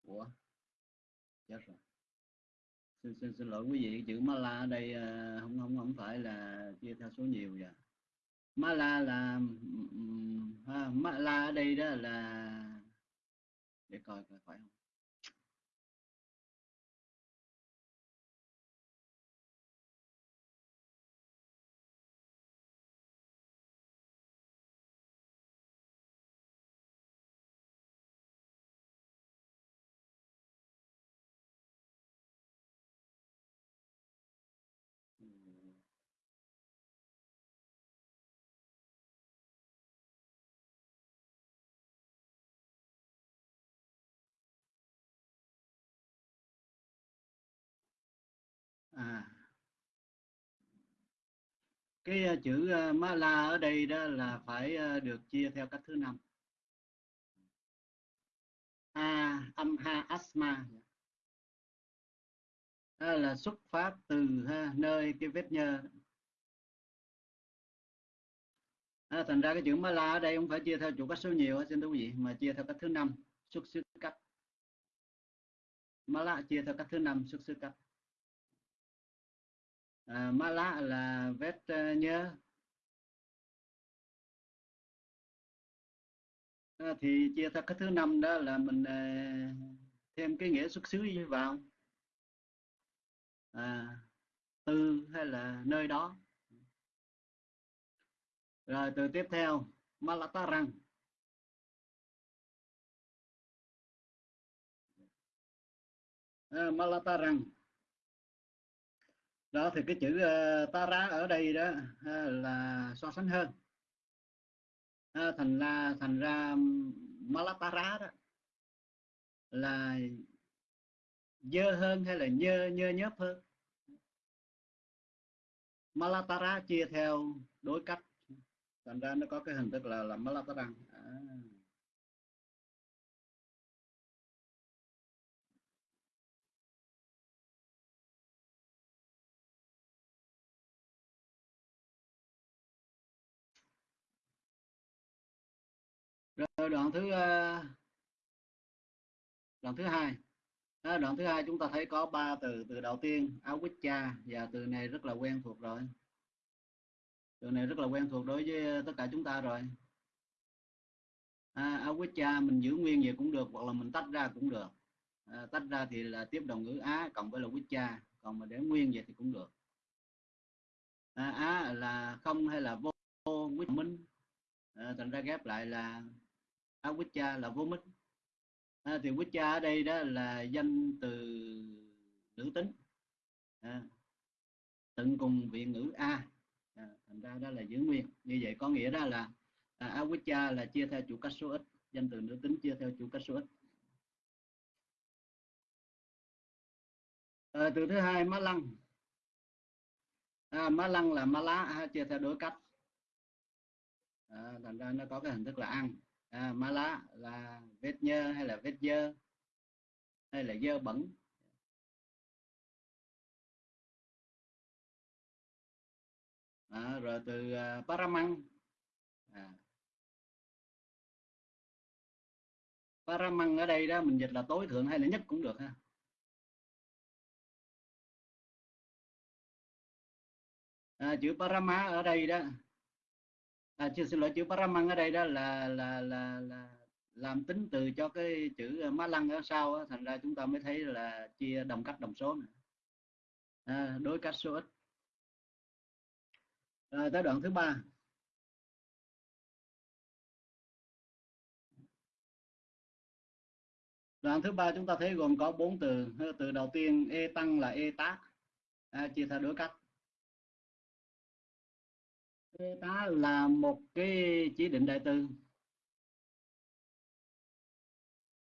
của. chết rồi. Xin xin xin lỗi quý vị chữ mala ở đây à, không không không phải là chia theo số nhiều vậy ma la là ha, ma la ở đây đó là để coi coi phải không? Cái ờ, chữ ờ, ma la ở đây đó là phải ờ, được chia theo cách thứ năm. A âm ha asma. Đó là xuất phát từ ha, nơi cái vết nhơ. À, thành ra cái chữ ma la ở đây không phải chia theo chủ cách số nhiều xin thưa quý vị mà chia theo cách thứ năm xuất xứ cách. Ma la chia theo cách thứ năm xuất xứ cách à, ma lạ là vết ờ, nhớ, à, ờ, thì chia theo cái thứ năm đó là mình à, thêm cái nghĩa xuất xứ vào? À, từ hay là nơi đó? Rồi từ tiếp theo Malatarang à, Malatarang đó thì cái chữ ờ, uh, Tara ở đây đó uh, là so sánh hơn. Uh, thành ra thành ra Malatara đó là dơ hơn hay là nhơ nhơ nhớp hơn? Malatara chia theo đối cách. Thành ra nó có cái hình thức là là malatara. À. rồi đoạn thứ ờ, đoạn thứ hai. Đoạn thứ hai chúng ta thấy có ba từ từ đầu tiên áo quýt cha và từ này rất là quen thuộc rồi. Từ này rất là quen thuộc đối với tất cả chúng ta rồi. À, cha mình giữ nguyên vậy cũng được hoặc là mình tách ra cũng được. À, tách ra thì là tiếp đồng ngữ á cộng với là quýt cha còn mà để nguyên vậy thì cũng được. À, á là không hay là vô, vô minh. À, thành ra ghép lại là awicca là vô minh. À, thì Wicca ở đây đó là danh từ nữ tính. À, tận cùng vị ngữ a. À, thành ra đó là giữ nguyên. Như vậy có nghĩa đó là à, Awicca là chia theo chủ cách số ít. Danh từ nữ tính chia theo chủ cách số ít. À, từ thứ hai má lăng. À, má lăng là má lá chia theo đối cách. À, thành ra nó có cái hình thức là ăn à, ma lá là vết nhơ hay là vết dơ? Hay là dơ bẩn? À, rồi từ uh, paramang à. paramang à. ở đây đó mình dịch là tối thượng hay là nhất cũng được ha. À, chữ parama ở đây đó à, chưa xin lỗi chữ paramang ở đây đó là là là là làm tính từ cho cái chữ ờ, má lăng ở sau đó, thành ra chúng ta mới thấy là chia đồng cách đồng số này. À, đối cách số ít. À, tới đoạn thứ ba. Đoạn thứ ba chúng ta thấy gồm có bốn từ. Từ đầu tiên e tăng là e tác à, chia theo đối cách tá là một cái chỉ định đại từ.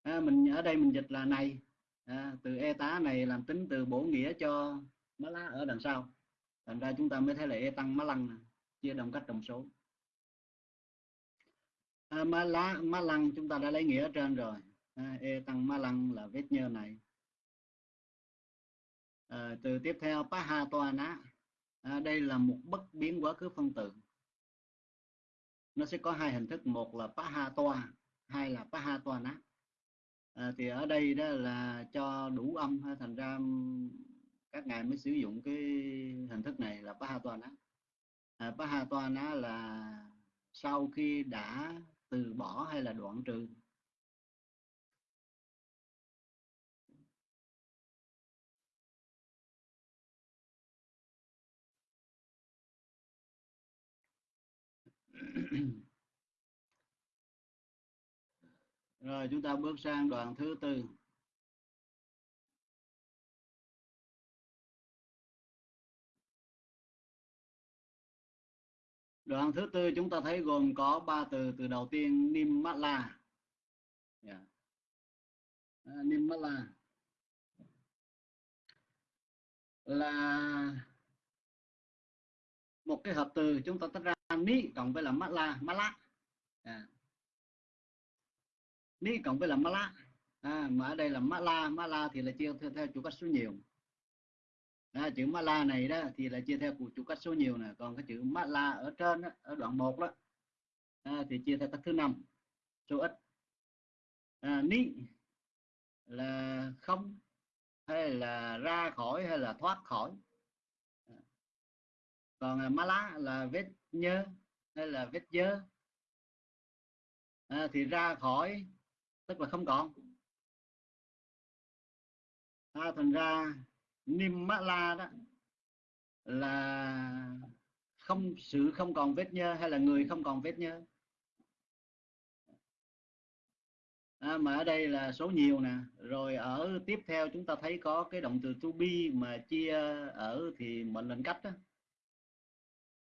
À, mình ở đây mình dịch là này. À, từ e tá này làm tính từ bổ nghĩa cho má lá ở đằng sau. Thành ra chúng ta mới thấy là e tăng má lăng chia đồng cách đồng số. À, má lá má lăng chúng ta đã lấy nghĩa ở trên rồi. À, e tăng má lăng là vết nhơ này. À, từ tiếp theo pa ha toa ná à, đây là một bất biến quá khứ phân tử. Nó sẽ có hai hình thức một là paha toa hai là paha toa nát à, thì ở đây đó là cho đủ âm thành ra các ngài mới sử dụng cái hình thức này là paha toa nát à, paha toa ná là sau khi đã từ bỏ hay là đoạn trừ. rồi chúng ta bước sang đoạn thứ tư. Đoạn thứ tư chúng ta thấy gồm có ba từ từ đầu tiên nimmala yeah. Dạ. À, nimmala là một cái hợp từ chúng ta tách ra ni cộng với là mala mala à. ni cộng với là mala à, mà ở đây là mala mala thì là chia theo, theo chủ cách số nhiều. À, chữ mala này đó thì là chia theo chủ cách số nhiều nè còn cái chữ mala ở trên đó, ở đoạn 1 đó à, thì chia theo cách thứ năm số ít. À, ni là không hay là ra khỏi hay là thoát khỏi còn à, mala là vết nhơ hay là vết dơ à, thì ra khỏi tức là không còn. À, thành ra nim mala đó là không sự không còn vết nhơ hay là người không còn vết nhơ à, mà ở đây là số nhiều nè. Rồi ở tiếp theo chúng ta thấy có cái động từ to be mà chia ở thì mệnh lệnh cách đó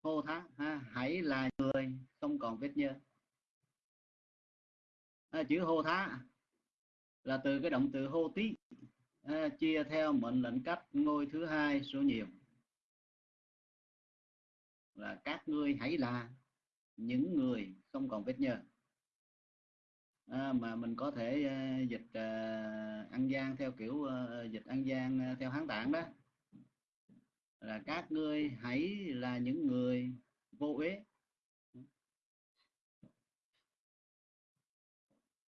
hô Thác, ha, hãy là người không còn vết nhơ. À, chữ hô Thác là từ cái động từ hô tí à, chia theo mệnh lệnh cách ngôi thứ hai số nhiều. Là các ngươi hãy là những người không còn vết nhơ. À, mà mình có thể uh, dịch à, uh, ăn gian theo kiểu uh, dịch ăn gian uh, theo hán tạng đó là các ngươi hãy là những người vô uế.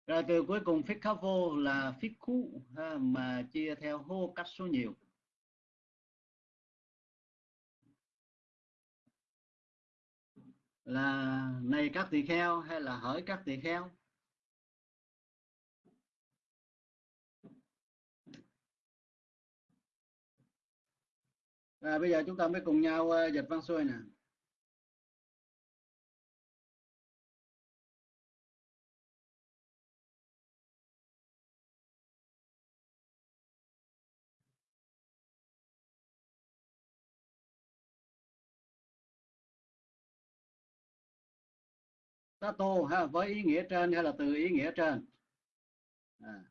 Rồi từ cuối cùng phích khá vô là phích khu ha, mà chia theo hô cách số nhiều. Là này các tỳ kheo hay là hỡi các tỳ kheo? Và bây giờ chúng ta mới cùng nhau ờ, dịch văn xuôi nè. Tato ha với ý nghĩa trên hay là từ ý nghĩa trên. À,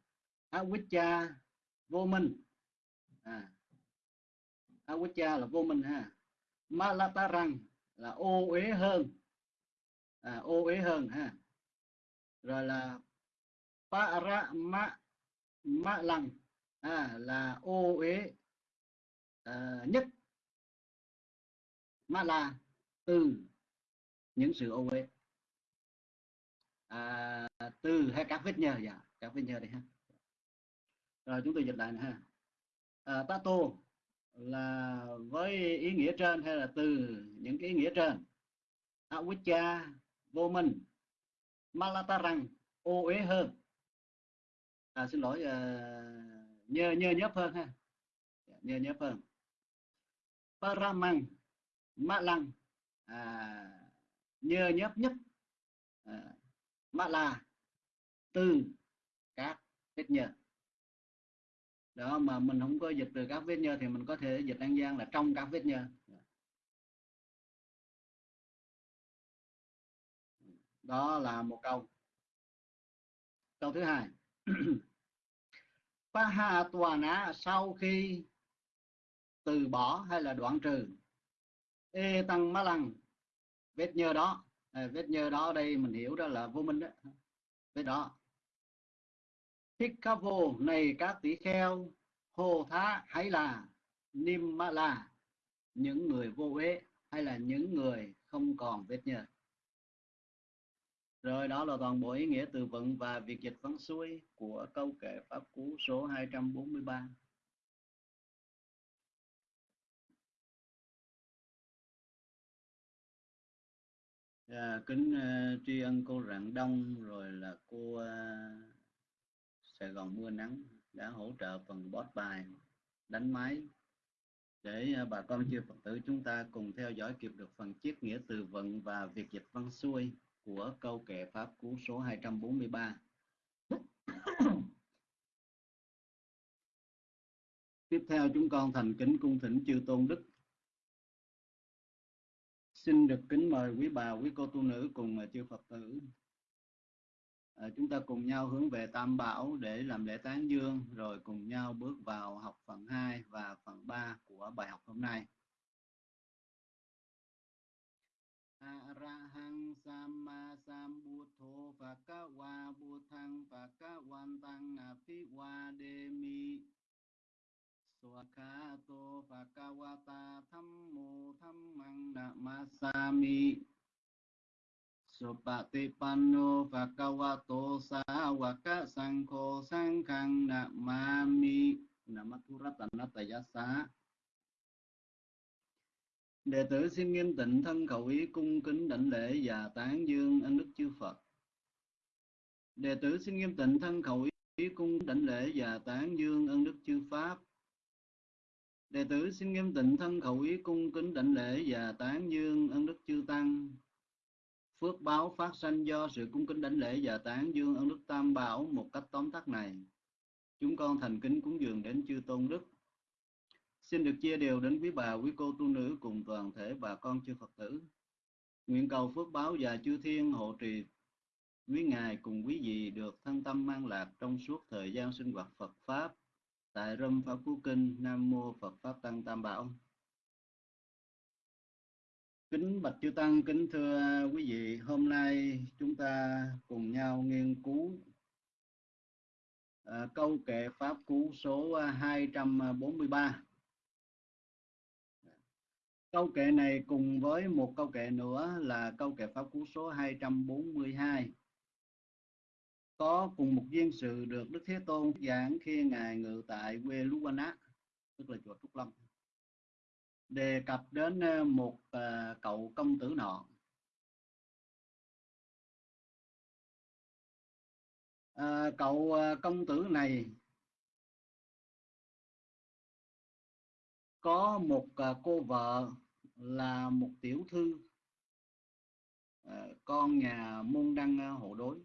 Awicca vô minh. À, Awicca là vô minh ha. Malatarang là ô uế hơn. À, ô uế hơn ha. Rồi là para ma ma lăng à, là ô uế à, nhất. Ma là từ những sự ô uế. À, từ hay các vết nhơ dạ các vết nhơ đây ha. Rồi chúng tôi dịch lại này, ha. À, tato là với ý nghĩa trên hay là từ những cái ý nghĩa trên? Awicca vô minh. Malatarang ô uế hơn. À, xin lỗi uh, nhơ nhơ nhớp hơn ha. Dạ, nhơ nhớp hơn. Paramang mạ lăng à, nhơ nhớp nhất. À, mạ là từ các hết nhờ đó mà mình không có dịch từ các vết nhơ thì mình có thể dịch an giang là trong các vết nhơ. Đó là một câu. Câu thứ hai. Paha tòa ná sau khi từ bỏ hay là đoạn trừ? Ê tăng má lăng vết nhơ đó. À, vết nhơ đó đây mình hiểu đó là vô minh đó. Vết đó. Thích này các tỷ kheo Hồ Thá hay là Nim Ma La những người vô uế hay là những người không còn vết nhơ rồi đó là toàn bộ ý nghĩa từ vựng và việc dịch văn xuôi của câu kệ Pháp Cú số 243. À, dạ, kính uh, tri ân cô Rạng Đông rồi là cô uh, Sài Gòn mưa nắng đã hỗ trợ phần bót bài đánh máy để à, bà con chưa Phật tử chúng ta cùng theo dõi kịp được phần chiết nghĩa từ vựng và việc dịch văn xuôi của câu kệ Pháp Cú số 243. Tiếp theo chúng con thành kính cung thỉnh chư tôn đức. Xin được kính mời quý bà, quý cô tu nữ cùng chư Phật tử Ờ, chúng ta cùng nhau hướng về Tam Bảo để làm lễ tán dương, rồi cùng nhau bước vào học phần 2 và phần 3 của bài học hôm nay. Arahang Samma Sambuddho Phakawa Buddhang Phakawantan Apiwademi Swakato Phakawata Thammo Thammang Namasami Sopati panno bhagavato sāvaka sankho sankhaṃ namami namathuratanatayasa Đệ tử xin nghiêm tịnh thân khẩu ý cung kính đảnh lễ và tán dương ân đức chư Phật. Đệ tử xin nghiêm tịnh thân khẩu ý cung đảnh lễ và tán dương ân đức chư Pháp. Đệ tử xin nghiêm tịnh thân khẩu ý cung kính đảnh lễ và tán dương ân đức chư Tăng. Phước báo phát sanh do sự cung kính đảnh lễ và tán dương ơn đức Tam Bảo một cách tóm tắt này. Chúng con thành kính cúng dường đến chư Tôn Đức Xin được chia đều đến quý bà, quý cô tu nữ cùng toàn thể bà con chư Phật tử. Nguyện cầu phước báo và chư thiên hộ trì quý ngài cùng quý vị được thân tâm mang lạc trong suốt thời gian sinh hoạt Phật Pháp tại Râm Pháp Cú Kinh Nam Mô Phật Pháp Tăng Tam Bảo. Kính Bạch Chư Tăng, kính thưa quý vị, hôm nay chúng ta cùng nhau nghiên cứu à, câu kệ Pháp Cú số 243. Câu kệ này cùng với một câu kệ nữa là câu kệ Pháp Cú số 242 có cùng một viên sự được Đức Thế Tôn giảng khi Ngài ngự tại quê Luwana, tức là chùa Trúc Lâm. Đề cập đến ờ, một ờ, cậu công tử nọ. À, cậu công tử này có một cô vợ là một tiểu thư con nhà môn đăng hộ đối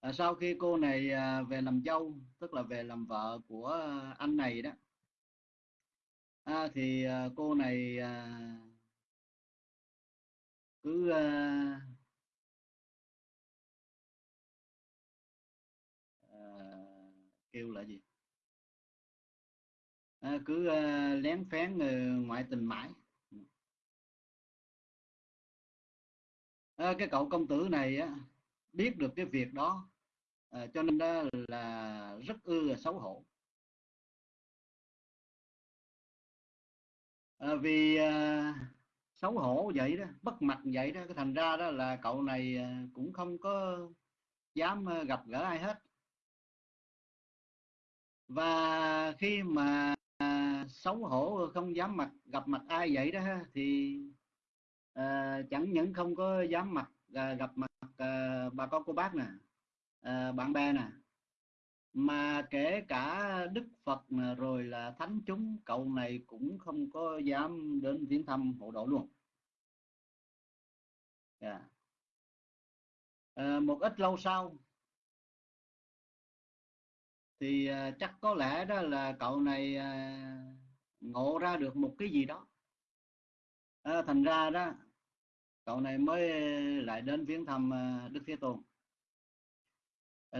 à, sau khi cô này về làm dâu tức là về làm vợ của anh này đó à, thì à, cô này à, cứ à, à, kêu là gì? À, cứ à, lén phén ờ, ngoại tình mãi. À, cái cậu công tử này á, biết được cái việc đó à, cho nên đó là rất ư xấu hổ. À, vì à, xấu hổ vậy đó bất mặt vậy đó cái thành ra đó là cậu này ờ, cũng không có dám gặp gỡ ai hết. Và khi mà à, xấu hổ không dám mặt gặp mặt ai vậy đó thì à, chẳng những không có dám mặt à, gặp mặt à, bà con cô bác nè à, bạn bè nè mà kể cả đức phật rồi là thánh chúng cậu này cũng không có dám đến viếng thăm hộ độ luôn. Yeah. À, một ít lâu sau thì à, chắc có lẽ đó là cậu này à, ngộ ra được một cái gì đó. À, thành ra đó cậu này mới lại đến viếng thăm đức thế tôn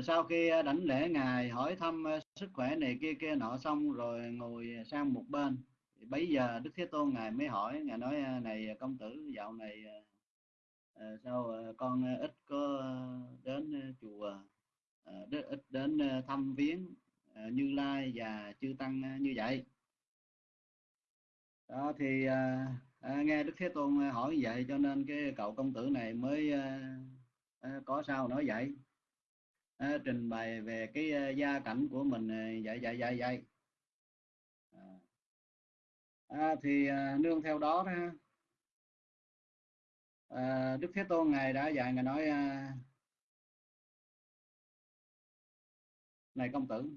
sau khi ờ, đảnh lễ ngài hỏi thăm ờ, sức khỏe này kia kia nọ xong rồi ngồi sang một bên. Thì bấy giờ đức thế tôn ngài mới hỏi ngài nói ờ, này công tử dạo này sao con ít có đến chùa ít đến thăm viếng như lai và chư tăng như vậy? Đó thì à, nghe đức thế tôn hỏi vậy cho nên cái cậu công tử này mới à, có sao nói vậy à, trình bày về cái uh, gia cảnh của mình vậy vậy vậy vậy à, thì uh, nương theo đó đó. Uh, đức thế tôn ngài đã dạy ngài nói uh, này công tử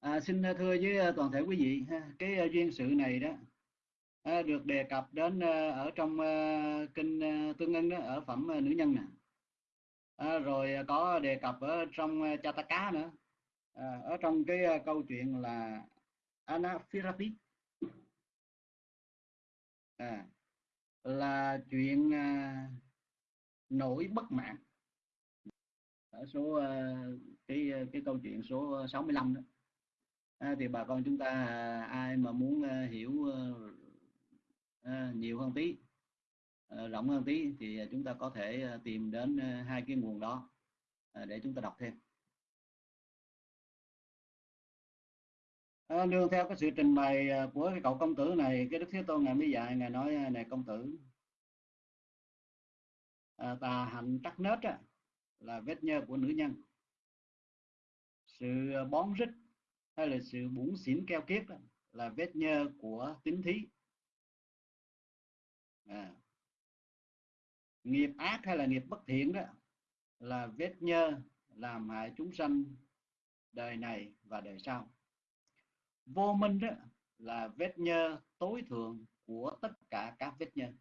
à, xin thưa với toàn thể quý vị cái duyên sự này đó được đề cập đến ở trong kinh tương ưng đó ở phẩm nữ nhân nè à, rồi ờ, có đề cập ở trong ờ, Chataka nữa. À, ở trong cái câu chuyện là Anaphirapit à, là chuyện à, nổi bất mạng ở số à, cái cái câu chuyện số 65 đó. À, thì bà con chúng ta à, ai mà muốn à, hiểu à, nhiều hơn tí Ờ, rộng hơn tí thì ờ, chúng ta có thể ờ, tìm đến hai cái nguồn đó để chúng ta đọc thêm à, nương theo cái sự trình bày của cái cậu công tử này cái đức thế tôn ngài mới dạy ngài nói này công tử à, tà hạnh trắc nết á, là vết nhơ của nữ nhân sự bón rít hay là sự bủn xỉn keo kiết đó, là vết nhơ của tính thí à nghiệp ác hay là nghiệp bất thiện đó là vết nhơ làm hại chúng sanh đời này và đời sau. Vô minh đó là vết nhơ tối thượng của tất cả các vết nhơ.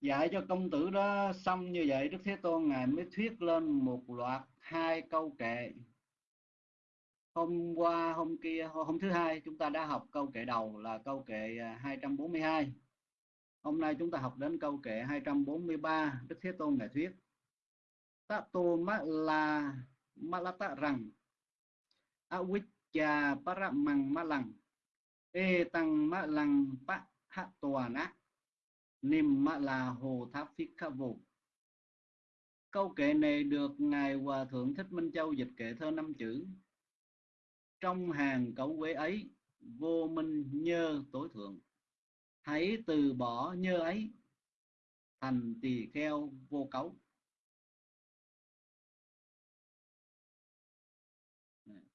Dạy cho công tử đó xong như vậy đức thế tôn ngài mới thuyết lên một loạt hai câu kệ. Hôm qua hôm kia hôm thứ hai chúng ta đã học câu kệ đầu là câu kệ 242 à, hôm nay chúng ta học đến câu kệ 243 đức thế tôn ngài thuyết ta tô ma la ma la ta rằng awicca paramang malang, e tăng malang pa hạ tòa nát Nim Mã Hồ Tháp phi kha Vô. Câu kệ này được Ngài Hòa Thượng Thích Minh Châu dịch kệ thơ năm chữ. Trong hàng cấu quế ấy, vô minh nhơ tối thượng. Hãy từ bỏ nhơ ấy, thành tỳ kheo vô cấu.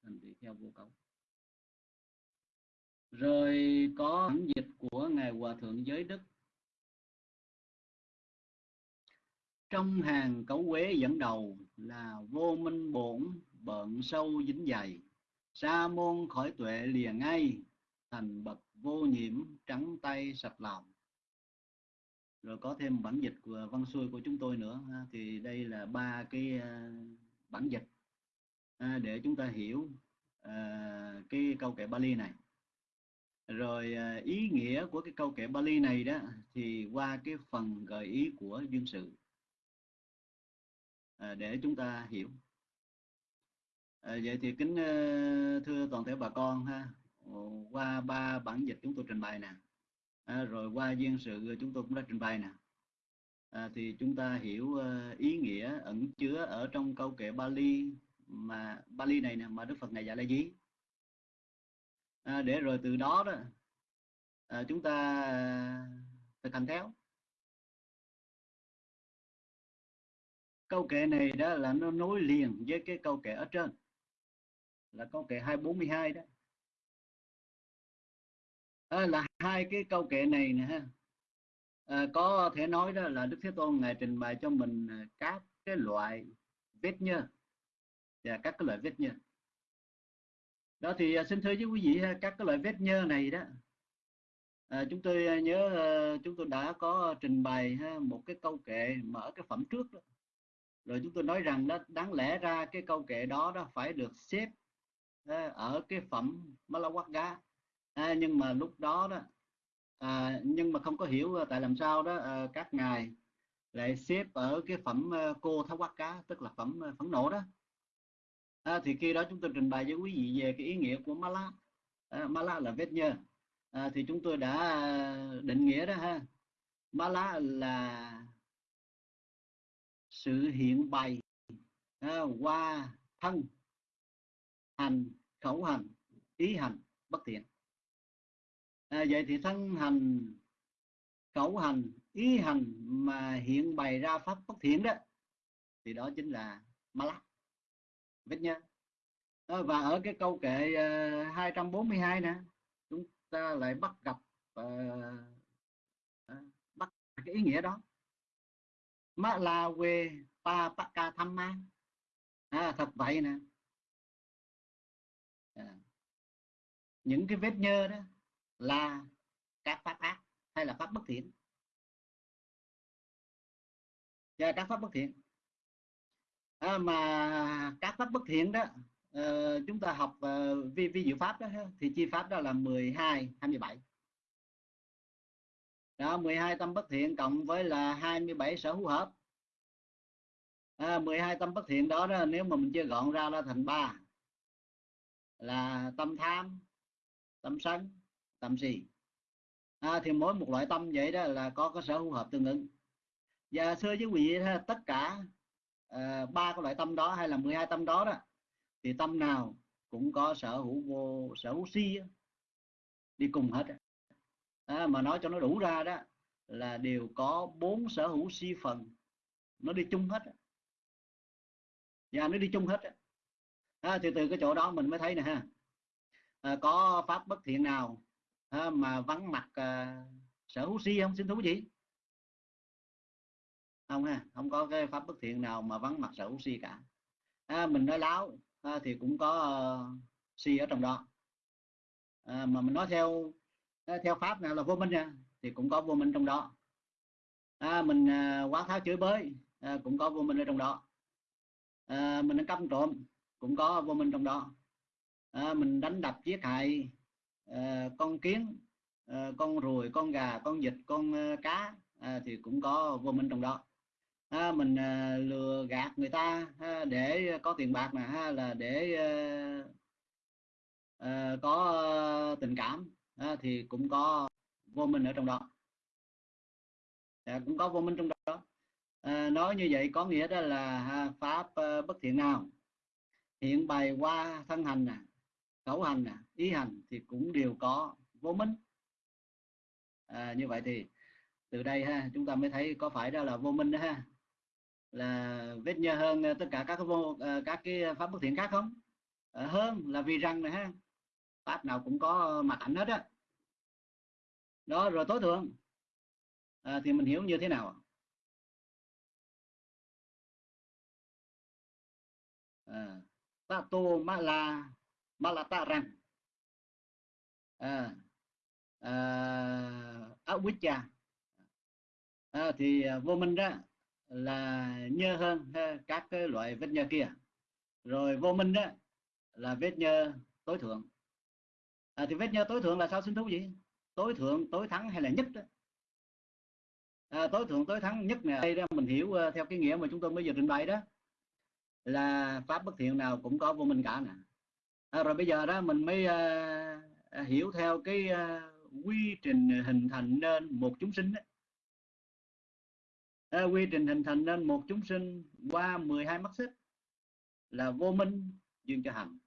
Thành tỳ kheo vô cấu. Rồi có bản dịch của Ngài Hòa Thượng Giới Đức trong hàng cấu quế dẫn đầu là vô minh bổn bận sâu dính dày sa môn khỏi tuệ lìa ngay thành bậc vô nhiễm trắng tay sạch lòng. Rồi có thêm bản dịch của văn xuôi của chúng tôi nữa thì đây là ba cái à, bản dịch. À, để chúng ta hiểu à, cái câu kệ Bali này. Rồi à, ý nghĩa của cái câu kệ Bali này đó thì qua cái phần gợi ý của duyên sự. À, để chúng ta hiểu. À, vậy thì kính à, thưa toàn thể bà con ha Ờ, qua ba bản dịch chúng tôi trình bày nè. À, rồi qua duyên sự chúng tôi cũng đã trình bày nè. À, thì chúng ta hiểu ý nghĩa ẩn chứa ở trong câu kệ Bali mà Bali này nè mà Đức Phật này dạy là gì? À, để rồi từ đó đó à, chúng ta thực hành theo. Câu kệ này đó là nó nối liền với cái câu kệ ở trên là câu kệ 242 đó à, là hai cái câu kệ này nè ha. À, có thể nói đó là Đức Thế Tôn ngài trình bày cho mình ờ, các cái loại vết nhơ và các cái loại vết nhơ. Đó thì xin thưa với quý vị các cái loại vết nhơ này đó à, chúng tôi nhớ chúng tôi đã có trình bày ha, một cái câu kệ mở cái phẩm trước đó. Rồi chúng tôi nói rằng đó đáng lẽ ra cái câu kệ đó đó phải được xếp ở cái phẩm Malawakga à, nhưng mà lúc đó đó à, nhưng mà không có hiểu à, tại làm sao đó à, các ngài lại xếp ở cái phẩm à, cô tháo quát cá tức là phẩm à, phẫn nộ đó. À, thì khi đó chúng tôi trình bày với quý vị về cái ý nghĩa của mala à, mala là vết nhơ. À, thì chúng tôi đã định nghĩa đó ha. Mala là sự hiện bày à, qua thân hành khẩu hành ý hành bất thiện à, vậy thì thân hành khẩu hành ý hành mà hiện bày ra pháp bất thiện đó thì đó chính là ma lắc biết nha à, và ở cái câu kệ à, uh, 242 nè chúng ta lại bắt gặp uh, uh, bắt cái ý nghĩa đó. Ma la quê pa pa ca tham ma. À, thật vậy nè. À. những cái vết nhơ đó là các pháp ác hay là pháp bất thiện? Và các pháp bất thiện. À, mà các pháp bất thiện đó uh, chúng ta học uh, vi vi diệu pháp đó thì chi pháp đó là 12 27 đó 12 tâm bất thiện cộng với là 27 sở hữu hợp. À, 12 tâm bất thiện đó, đó nếu mà mình chia gọn ra là thành ba là tâm tham tâm sân tâm si. À, thì mỗi một loại tâm vậy đó là có cơ sở hữu hợp tương ứng. Và xưa với quý vị tất cả ba ba cái loại tâm đó hay là 12 tâm đó đó thì tâm nào cũng có sở hữu vô sở hữu si đi cùng hết à, mà nói cho nó đủ ra đó là đều có bốn sở hữu si phần nó đi chung hết và nó đi chung hết à, thì từ cái chỗ đó mình mới thấy nè ha. À, có pháp bất thiện nào à, mà vắng mặt à, sở hữu si không? Xin thú gì không ha không có cái pháp bất thiện nào mà vắng mặt sở hữu si cả. À, mình nói láo à, thì cũng có uh, si ở trong đó. À, mà mình nói theo theo pháp nào là vô minh nha thì cũng có vô minh trong đó. À, mình à, quá tháo chửi bới à, cũng có vô minh ở trong đó. À, mình căm trộm cũng có vô minh trong đó. À, mình đánh đập giết hại Ờ, con kiến ờ, con ruồi con gà con vịt con uh, cá thì cũng có vô minh trong đó. Mình lừa gạt người ta để có tiền bạc mà, ha là để có tình cảm thì cũng có vô minh ở trong đó. À, cũng có vô minh trong đó. À, nói như vậy có nghĩa đó là ha, pháp uh, bất thiện nào? Hiện bày qua thân hành nè khẩu hành nè ý hành thì cũng đều có vô minh. À, như vậy thì từ đây ha chúng ta mới thấy có phải đó là vô minh đó ha? Là vết nhơ hơn ờ, tất cả các vô ờ, các cái pháp bất thiện khác không? À, hơn là vì rằng này ha pháp nào cũng có mặt ảnh hết á. Đó rồi tối thượng à, thì mình hiểu như thế nào à, ta tô ma la Malata rằng à, à, awicca à, thì à, vô minh đó là nhơ hơn ha, các cái loại vết nhơ kia. Rồi vô minh đó là vết nhơ tối thượng. À, thì vết nhơ tối thượng là sao xin thú gì tối thượng tối thắng hay là nhất đó? À, tối thượng tối thắng nhất này đây đó mình hiểu à, theo cái nghĩa mà chúng tôi mới vừa trình bày đó là pháp bất thiện nào cũng có vô minh cả nè à, rồi bây giờ đó mình mới à, hiểu theo cái à, quy trình hình thành nên một chúng sinh đó. À, quy trình hình thành nên một chúng sinh qua 12 mắt xích là vô minh duyên cho hành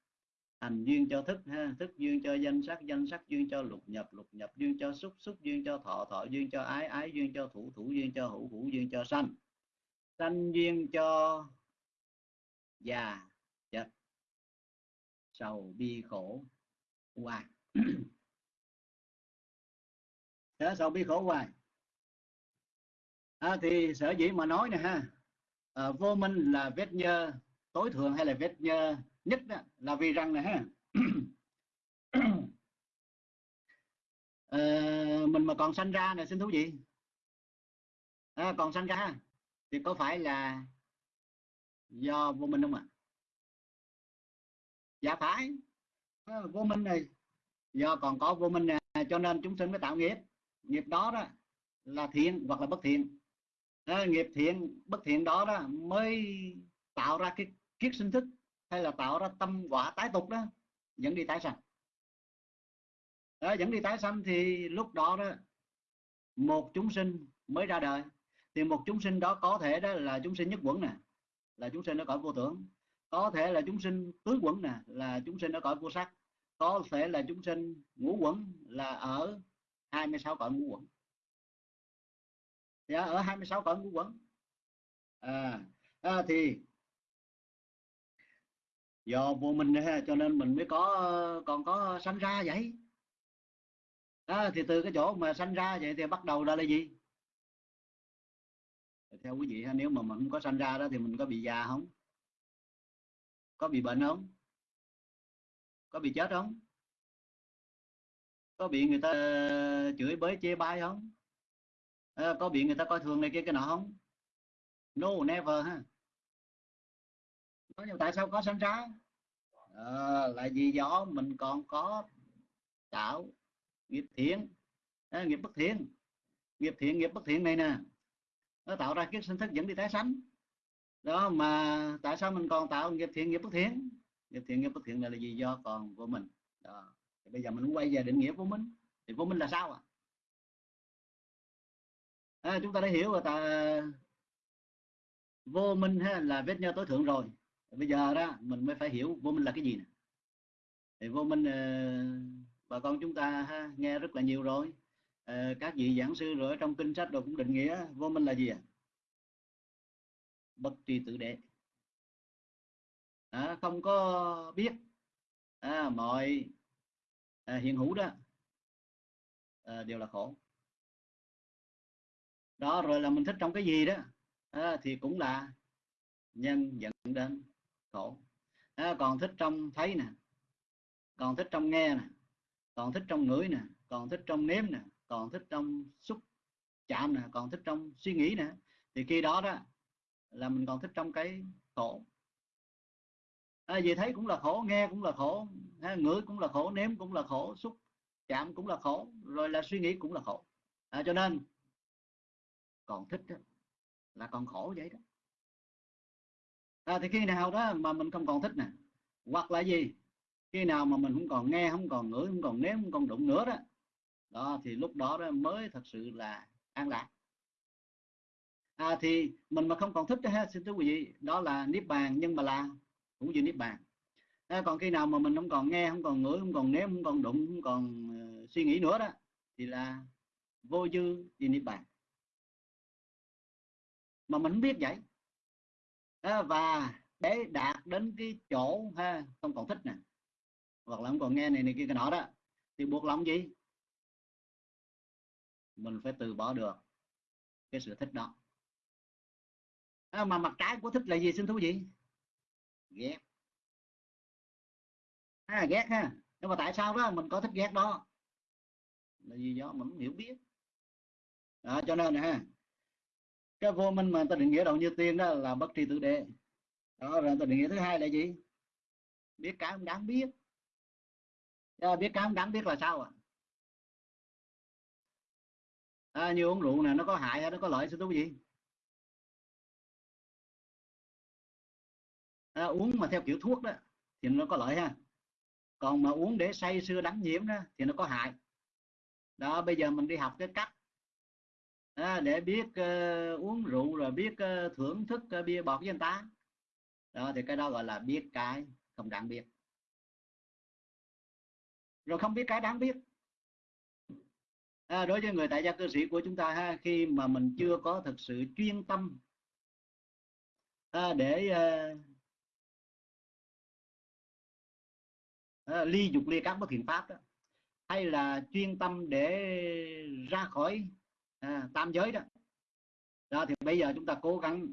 hành duyên cho thức ha thức duyên cho danh sắc danh sắc duyên cho lục nhập lục nhập duyên cho xúc xúc duyên cho thọ thọ duyên cho ái ái duyên cho thủ thủ duyên cho hữu hữu duyên cho sanh sanh duyên cho già sầu bi khổ hoài thế sầu bi khổ hoài à, thì sở dĩ mà nói nè ha à, vô minh là vết nhơ tối thượng hay là vết nhơ nhất đó, là vì rằng này ha. À, mình mà còn sanh ra này xin thú gì à, còn sanh ra thì có phải là do vô minh không ạ? à? Dạ phải. Ờ, vô minh này. Do còn có vô minh này cho nên chúng sinh mới tạo nghiệp. Nghiệp đó đó là thiện hoặc là bất thiện. À, nghiệp thiện bất thiện đó đó mới tạo ra cái kiết sinh thức hay là tạo ra tâm quả tái tục đó. Dẫn đi tái sanh. Ờ, đó, dẫn đi tái sanh thì lúc đó đó một chúng sinh mới ra đời. Thì một chúng sinh đó có thể đó là chúng sinh nhất quẩn nè. Là chúng sinh nó cõi vô tưởng có thể là chúng sinh tứ quẩn nè là chúng sinh ở cõi vô sắc. Có thể là chúng sinh ngũ quẩn là ở 26 cõi ngũ quẩn. Dạ, ở 26 cõi ngũ quẩn. À, à thì do vô minh ha cho nên mình mới có còn có sanh ra vậy. À, thì từ cái chỗ mà sanh ra vậy thì bắt đầu ra là gì? Theo quý vị nếu mà mình không có sanh ra đó thì mình có bị già không? Có bị bệnh không? Có bị chết không? Có bị người ta ờ, chửi bới chê bai không? À, có bị người ta coi thường này kia cái nọ không? No never ha. Nhưng tại sao có sanh ra? À, là vì do mình còn có tạo nghiệp thiện. À, nghiệp bất thiện. Nghiệp thiện nghiệp bất thiện này nè nó tạo ra kiếp sinh thức dẫn đi tái sanh đó mà tại sao mình còn tạo nghiệp thiện nghiệp bất thiện? Nghiệp thiện nghiệp bất thiện này là gì do còn của mình. Đó. Thì bây giờ mình quay về định nghĩa của mình. Thì của mình là sao à à, chúng ta đã hiểu rồi ta vô minh ha, là vết nhơ tối thượng rồi. Bây giờ đó mình mới phải hiểu vô minh là cái gì nè. Thì vô minh ờ, bà con chúng ta ha, nghe rất là nhiều rồi. Ờ, các vị giảng sư rồi trong kinh sách rồi cũng định nghĩa vô minh là gì à? Bất tri tự đệ à, không có biết à, mọi à, hiện hữu đó à, đều là khổ. Đó rồi là mình thích trong cái gì đó à, thì cũng là nhân dẫn đến khổ. À, còn thích trong thấy nè còn thích trong nghe nè còn thích trong ngửi nè còn thích trong nếm nè còn thích trong xúc chạm nè còn thích trong suy nghĩ nè thì khi đó đó là mình còn thích trong cái khổ. À, vì thấy cũng là khổ nghe cũng là khổ ha, ngửi cũng là khổ nếm cũng là khổ xúc chạm cũng là khổ rồi là suy nghĩ cũng là khổ. À, cho nên còn thích đó, là còn khổ vậy đó. À, thì khi nào đó mà mình không còn thích nè hoặc là gì khi nào mà mình không còn nghe không còn ngửi không còn nếm không còn đụng nữa đó đó thì lúc đó, đó mới thật sự là an lạc à, thì mình mà không còn thích đó, xin thưa quý vị đó là niết bàn nhưng mà là cũng như niết bàn. À, còn khi nào mà mình không còn nghe không còn ngửi không còn nếm không còn đụng không còn uh, suy nghĩ nữa đó thì là vô dư thì niết bàn. Mà mình không biết vậy. À, và để đạt đến cái chỗ ha không còn thích nè. Hoặc là không còn nghe này này kia cái nọ đó thì buộc lòng gì? Mình phải từ bỏ được cái sự thích đó à, mà mặt trái của thích là gì? Xin thú vị. Ghét. À, ghét ha. Nhưng mà tại sao đó? Mình có thích ghét đó. Là gì do mình không hiểu biết. Đó, cho nên ha. Cái vô minh mà ta định nghĩa đầu như tiên đó là bất tri tự đề đó rồi ta định nghĩa thứ hai là gì? Biết cái không đáng biết. À, biết cái không đáng biết là sao à? à như uống rượu này nó có hại hay nó có lợi? Xin thú gì à, uống mà theo kiểu thuốc đó thì nó có lợi ha. Còn mà uống để say sưa đắm nhiễm đó thì nó có hại. Đó bây giờ mình đi học cái cách à, để biết uh, uống rượu rồi biết uh, thưởng thức uh, bia bọt với người ta đó thì cái đó gọi là biết cái không đáng biết. Rồi không biết cái đáng biết. À, đối với người tại gia cư sĩ của chúng ta ha khi mà mình chưa có thực sự chuyên tâm à, để uh, à, ly dục ly các bất thiện pháp đó. Hay là chuyên tâm để ra khỏi à, tam giới đó. Đó thì bây giờ chúng ta cố gắng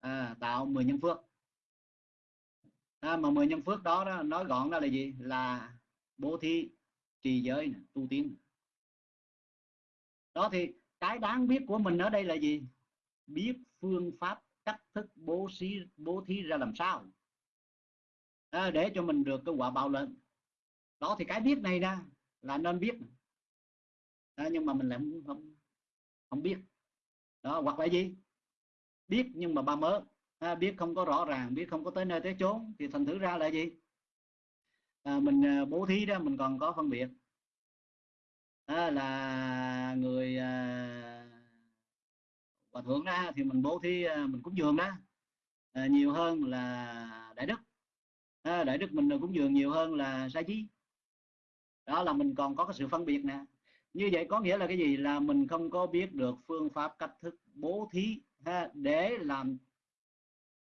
à, tạo 10 nhân phước. À, mà 10 nhân phước đó, đó nói gọn đó là gì? Là bố thí trì giới tu tiến. Đó thì cái đáng biết của mình ở đây là gì? Biết phương pháp cách thức bố thí bố thí ra làm sao? À, để cho mình được cái quả báo lớn. Đó thì cái biết này ra là nên biết. À, nhưng mà mình lại không, không không biết. Đó hoặc là gì? Biết nhưng mà ba mớ. À, biết không có rõ ràng biết không có tới nơi tới chốn thì thành thử ra là gì? À, mình à, bố thí đó mình còn có phân biệt. À, là người à, hòa thượng ra thì mình bố thí à, mình cúng dường đó à, nhiều hơn là đại đức à, đại đức mình cũng dường nhiều hơn là sa chí. Đó là mình còn có cái sự phân biệt nè. Như vậy có nghĩa là cái gì? Là mình không có biết được phương pháp cách thức bố thí ha, để làm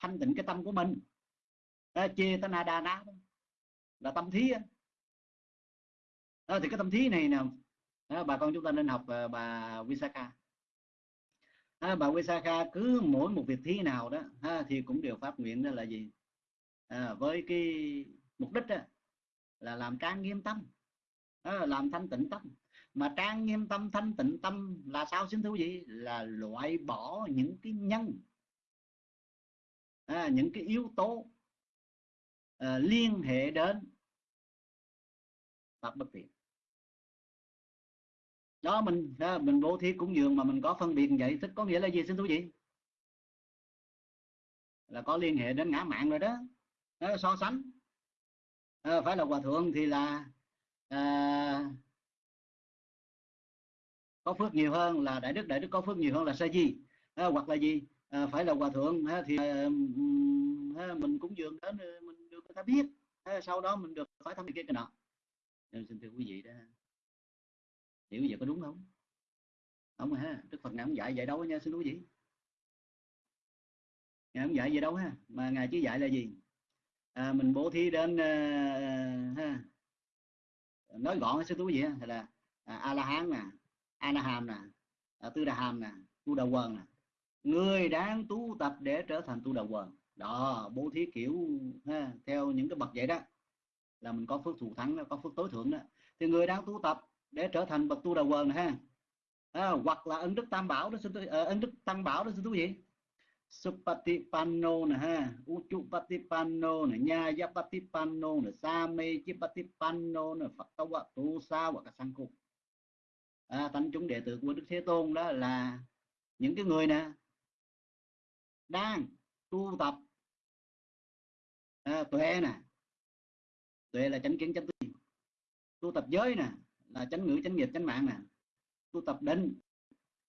thanh tịnh cái tâm của mình. Ha, chê ta na đa ná là tâm thí à, thì cái tâm thí này nè bà con chúng ta nên học bà Visakha à, bà Visakha cứ mỗi một việc thí nào đó ha, thì cũng đều phát nguyện đó là gì? À, với cái mục đích đó, là làm trang nghiêm tâm. À, làm thanh tịnh tâm. Mà trang nghiêm tâm thanh tịnh tâm là sao xin thưa quý vị? Là loại bỏ những cái nhân à, những cái yếu tố à, liên hệ đến pháp bất tiện đó mình à, mình bố thí cúng dường mà mình có phân biệt vậy tức có nghĩa là gì xin thưa quý vị? Là có liên hệ đến ngã mạng rồi đó, đó so sánh. À, phải là hòa thượng thì là à, có phước nhiều hơn là đại đức. Đại đức có phước nhiều hơn là sa di. À, hoặc là gì? À, phải là hòa thượng à, thì à, mình cũng dường đến mình được người ta biết. À, sau đó mình được phải thăm cái cái nọ. Nên xin thưa quý vị đó. Hiểu vậy có đúng không? Không à ha. Đức phật ngài không dạy vậy đâu nha xin quý vị. Ngài không dạy vậy đâu ha. Mà ngài chỉ dạy là gì? À, mình bố thí đến uh, ha. Nói gọn sư tú gì á là à, a la hán nè a la hàm nè à, tư đà hàm nè tu đà quần nè. Người đáng tu tập để trở thành tu đà quần đó bố thí kiểu ha, theo những cái bậc vậy đó. Là mình có phước thù thắng có phước tối thượng đó. Thì người đang tu tập để trở thành bậc tu đà quần ha. À, hoặc là ân đức tam bảo đó sư tôi ờ, ân đức tăng bảo đó sư tú gì? Supatipanno nè ha? Uchupatipanno nè Nyayapatipanno nè Samechipatipanno nè Phật Tâu Tu Sa hoặc các Sang Cục à, Thánh chúng đệ tử của Đức Thế Tôn đó là những cái người nè đang tu tập. À, tuệ nè. Tuệ là chánh kiến chánh tư tu tập giới nè là chánh ngữ chánh nghiệp chánh mạng nè. Tu tập định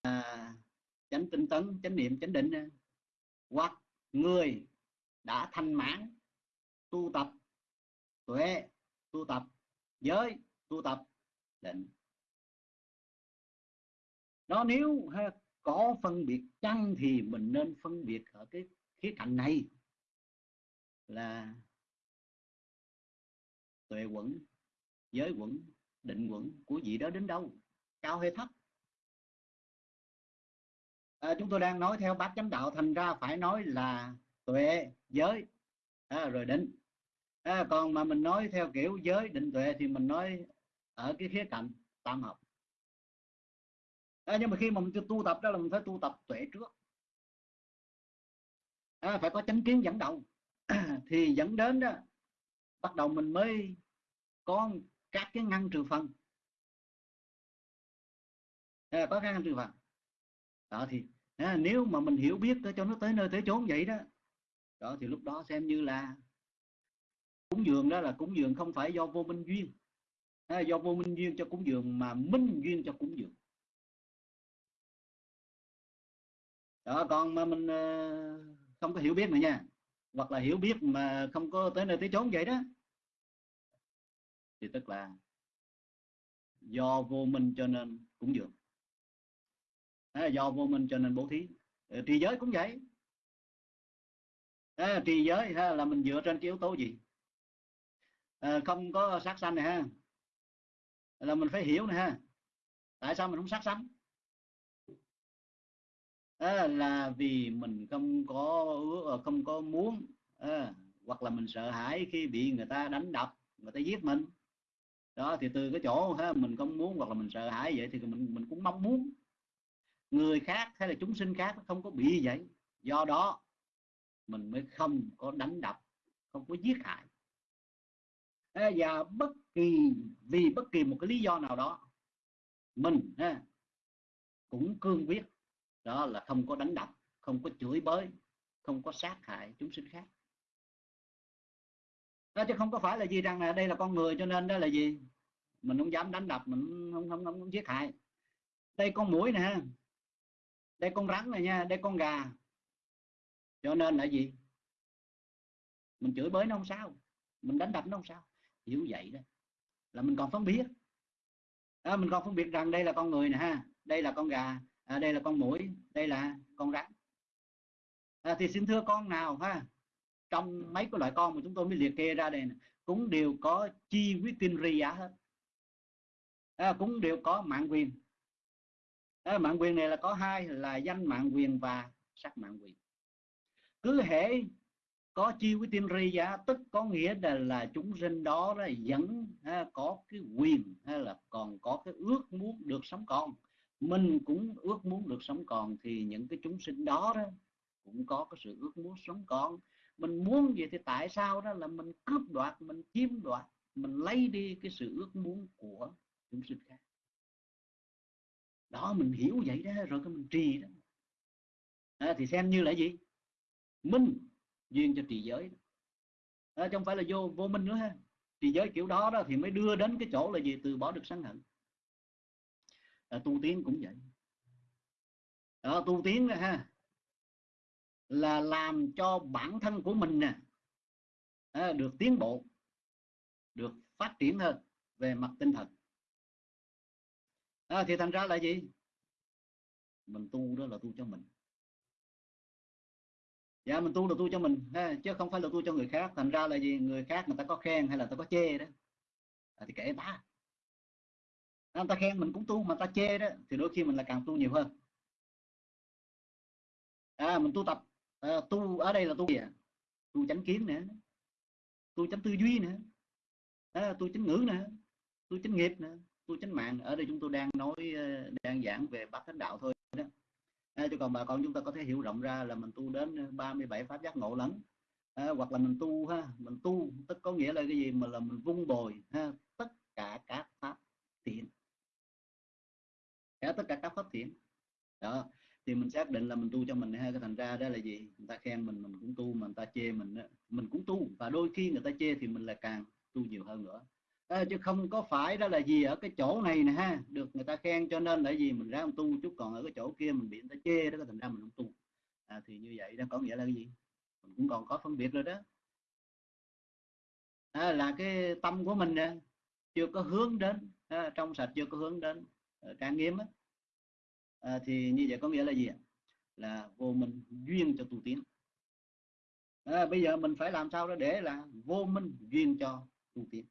à, chánh tinh tấn chánh niệm chánh định nè hoặc người đã thanh mãn tu tập tuệ tu tập giới tu tập định. Đó nếu ha, có phân biệt chăng thì mình nên phân biệt ở cái khía cạnh này là tuệ quẩn giới quẩn định quẩn của vị đó đến đâu cao hay thấp à, chúng tôi đang nói theo bát chánh đạo thành ra phải nói là tuệ giới. À, rồi định. À, còn mà mình nói theo kiểu giới định tuệ thì mình nói ở cái khía cạnh tam học à, nhưng mà khi mà mình tu tập đó là mình phải tu tập tuệ trước. À, phải có chánh kiến dẫn đầu. Thì dẫn đến đó bắt đầu mình mới có các cái ngăn trừ phần. À, có các ngăn trừ phần. Đó thì à, nếu mà mình hiểu biết cho nó tới nơi tới chốn vậy đó. Đó thì lúc đó xem như là cúng dường đó là cúng dường không phải do vô minh duyên. À, do vô minh duyên cho cúng dường mà minh duyên cho cúng dường. Đó còn mà mình ờ, không có hiểu biết nữa nha. Hoặc là hiểu biết mà không có tới nơi tới chốn vậy đó. Thì tức là do vô minh cho nên cúng dường à, do vô minh cho nên bố thí. À, trì giới cũng vậy. À, trì giới ha, là mình dựa trên cái yếu tố gì? À, không có sát sanh này ha. Là mình phải hiểu này ha. Tại sao mình không sát sanh? À, là vì mình không có ờ, không có muốn à, hoặc là mình sợ hãi khi bị người ta đánh đập người ta giết mình. Đó thì từ cái chỗ ha, mình không muốn hoặc là mình sợ hãi vậy thì mình mình cũng mong muốn người khác hay là chúng sinh khác không có bị vậy. Do đó mình mới không có đánh đập không có giết hại. Và bất kỳ vì bất kỳ một cái lý do nào đó mình ha, cũng cương quyết đó là không có đánh đập không có chửi bới không có sát hại chúng sinh khác. Đó chứ không có phải là gì rằng là đây là con người cho nên đó là gì? Mình không dám đánh đập mình không không không, không giết hại. Đây con mũi nè đây con rắn này nha đây con gà. Cho nên là gì? Mình chửi bới nó không sao mình đánh đập nó không sao. Hiểu vậy đó là mình còn phân biệt à, mình còn phân biệt rằng đây là con người nè ha đây là con gà à, đây là con mũi đây là con rắn. À, thì xin thưa con nào ha trong mấy cái loại con mà chúng tôi mới liệt kê ra đây này, cũng đều có chi quyết tinh ri hết. À, cũng đều có mạng quyền à, mạng quyền này là có hai là danh mạng quyền và sắc mạng quyền. Cứ hệ có chi với tiên ri giá tức có nghĩa là, là chúng sinh đó, là vẫn ha, có cái quyền hay là còn có cái ước muốn được sống còn. Mình cũng ước muốn được sống còn thì những cái chúng sinh đó đó cũng có cái sự ước muốn sống còn. Mình muốn gì thì tại sao đó là mình cướp đoạt mình chiếm đoạt mình lấy đi cái sự ước muốn của chúng sinh khác đó mình hiểu vậy đó rồi cái mình trì đó. À, thì xem như là gì? Minh duyên cho trì giới. À, không phải là vô vô minh nữa ha. Trì giới kiểu đó đó thì mới đưa đến cái chỗ là gì? Từ bỏ được sân hận. À, tu tiến cũng vậy. À, tu tiến đó, ha là làm cho bản thân của mình nè à, được tiến bộ được phát triển hơn về mặt tinh thần à, thì thành ra là gì? Mình tu đó là tu cho mình. Dạ mình tu là tu cho mình ha, chứ không phải là tu cho người khác. Thành ra là gì? Người khác người ta có khen hay là ta có chê đó? À, thì kệ ta. À, người ta khen mình cũng tu mà ta chê đó thì đôi khi mình là càng tu nhiều hơn. À, mình tu tập. À, tu ở đây là tu gì à? tu chánh kiến nữa tu chánh tư duy nữa à, tu chánh ngữ nữa tu chánh nghiệp nữa tu chánh mạng. Ở đây chúng tôi đang nói ờ, đang giảng về bát thánh đạo thôi đó. À, chứ còn bà con chúng ta có thể hiểu rộng ra là mình tu đến ờ, 37 pháp giác ngộ lắm à, hoặc là mình tu ha mình tu tức có nghĩa là cái gì? Mà là mình vung bồi ha tất cả các pháp thiện. Cả tất cả các pháp thiện. Đó thì mình xác định là mình tu cho mình ha cái thành ra đó là gì? Người ta khen mình mình cũng tu mà người ta chê mình mình cũng tu. Và đôi khi người ta chê thì mình là càng tu nhiều hơn nữa à, chứ không có phải đó là gì ở cái chỗ này nè ha. Được người ta khen cho nên là gì? Mình ra tu chút còn ở cái chỗ kia mình bị người ta chê đó thành ra mình không tu. À, thì như vậy đang có nghĩa là cái gì? Mình cũng còn có phân biệt rồi đó. À, là cái tâm của mình nè chưa có hướng đến à, trong sạch chưa có hướng đến à, trang nghiêm á. À, thì như vậy có nghĩa là gì là vô minh duyên cho tu tiến. À, bây giờ mình phải làm sao đó để là vô minh duyên cho tu tiến?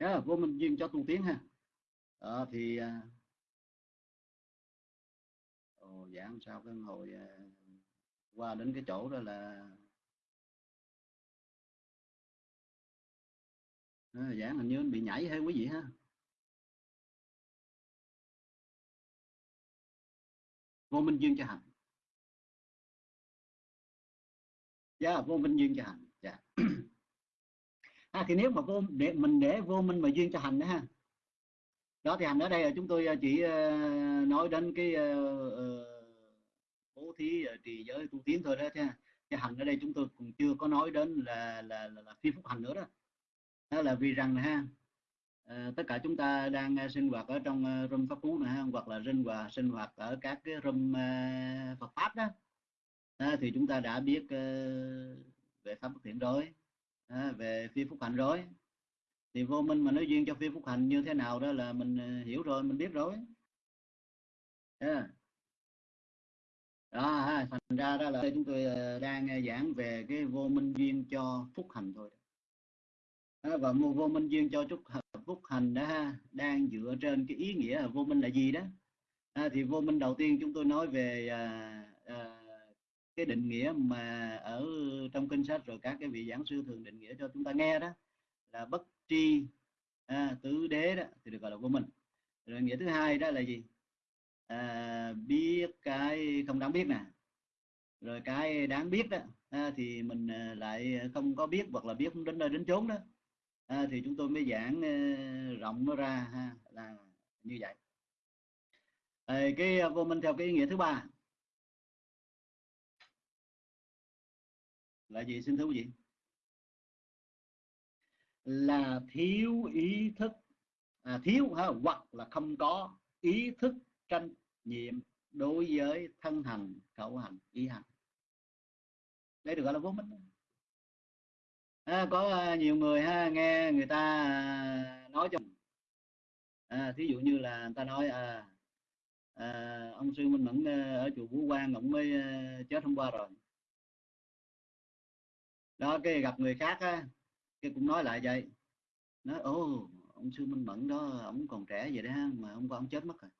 Yeah, vô minh duyên cho tu tiến ha. À, thì à, ồ, giảng sao cái hồi à, qua đến cái chỗ đó là à, dạ hình như bị nhảy hay quý vị ha? Vô minh duyên cho hành. Dạ yeah, vô minh duyên cho hành. Dạ. yeah. à, thì nếu mà vô để mình để vô minh mà duyên cho hành đó ha. Đó thì hành ở đây là chúng tôi ờ, chỉ ờ, nói đến cái ờ, bố thí trì giới tu tiến thôi đó chứ cái hành ở đây chúng tôi cũng chưa có nói đến là là là, là phi phúc hành nữa đó. Đó là vì rằng ha à, tất cả chúng ta đang sinh hoạt ở trong uh, pháp cú này ha hoặc là sinh hoạt sinh hoạt ở các cái râm uh, Phật pháp đó. À, thì chúng ta đã biết uh, về pháp bất thiện rồi à, về phi phúc hạnh rồi. Thì vô minh mà nói duyên cho phi phúc hạnh như thế nào đó là mình ờ, hiểu rồi mình biết rồi. Yeah. đó thành ra đó là chúng tôi ờ, đang ờ, giảng về cái vô minh duyên cho phúc hành thôi đó, và vô minh duyên cho chúc phúc hành đó ha đang dựa trên cái ý nghĩa là vô minh là gì đó. À, thì vô minh đầu tiên chúng tôi nói về à, cái định nghĩa mà ở trong kinh sách rồi các cái vị giảng sư thường định nghĩa cho chúng ta nghe đó là bất tri à, tứ đế đó thì được gọi là vô minh. Rồi nghĩa thứ hai đó là gì? À, biết cái không đáng biết nè. Rồi cái đáng biết đó à, thì mình à, lại không có biết hoặc là biết không đến nơi đến chốn đó. À, thì chúng tôi mới giảng uh, rộng nó ra ha là như vậy. À, cái vô minh theo cái ý nghĩa thứ ba. Là gì? Xin thưa quý vị. Là thiếu ý thức. À, thiếu ha, hoặc là không có ý thức trách nhiệm đối với thân hành khẩu hành ý hành. Đây được gọi là vô minh. À, có à, nhiều người ha nghe người ta à, nói cho à, thí dụ như là người ta nói à, à, ông sư minh mẫn à, ở chùa vũ quang ông mới chết hôm qua rồi đó cái gặp người khác á cái cũng nói lại vậy. Nói ô ông sư minh mẫn đó ông còn trẻ vậy đó mà hôm qua ông chết mất rồi.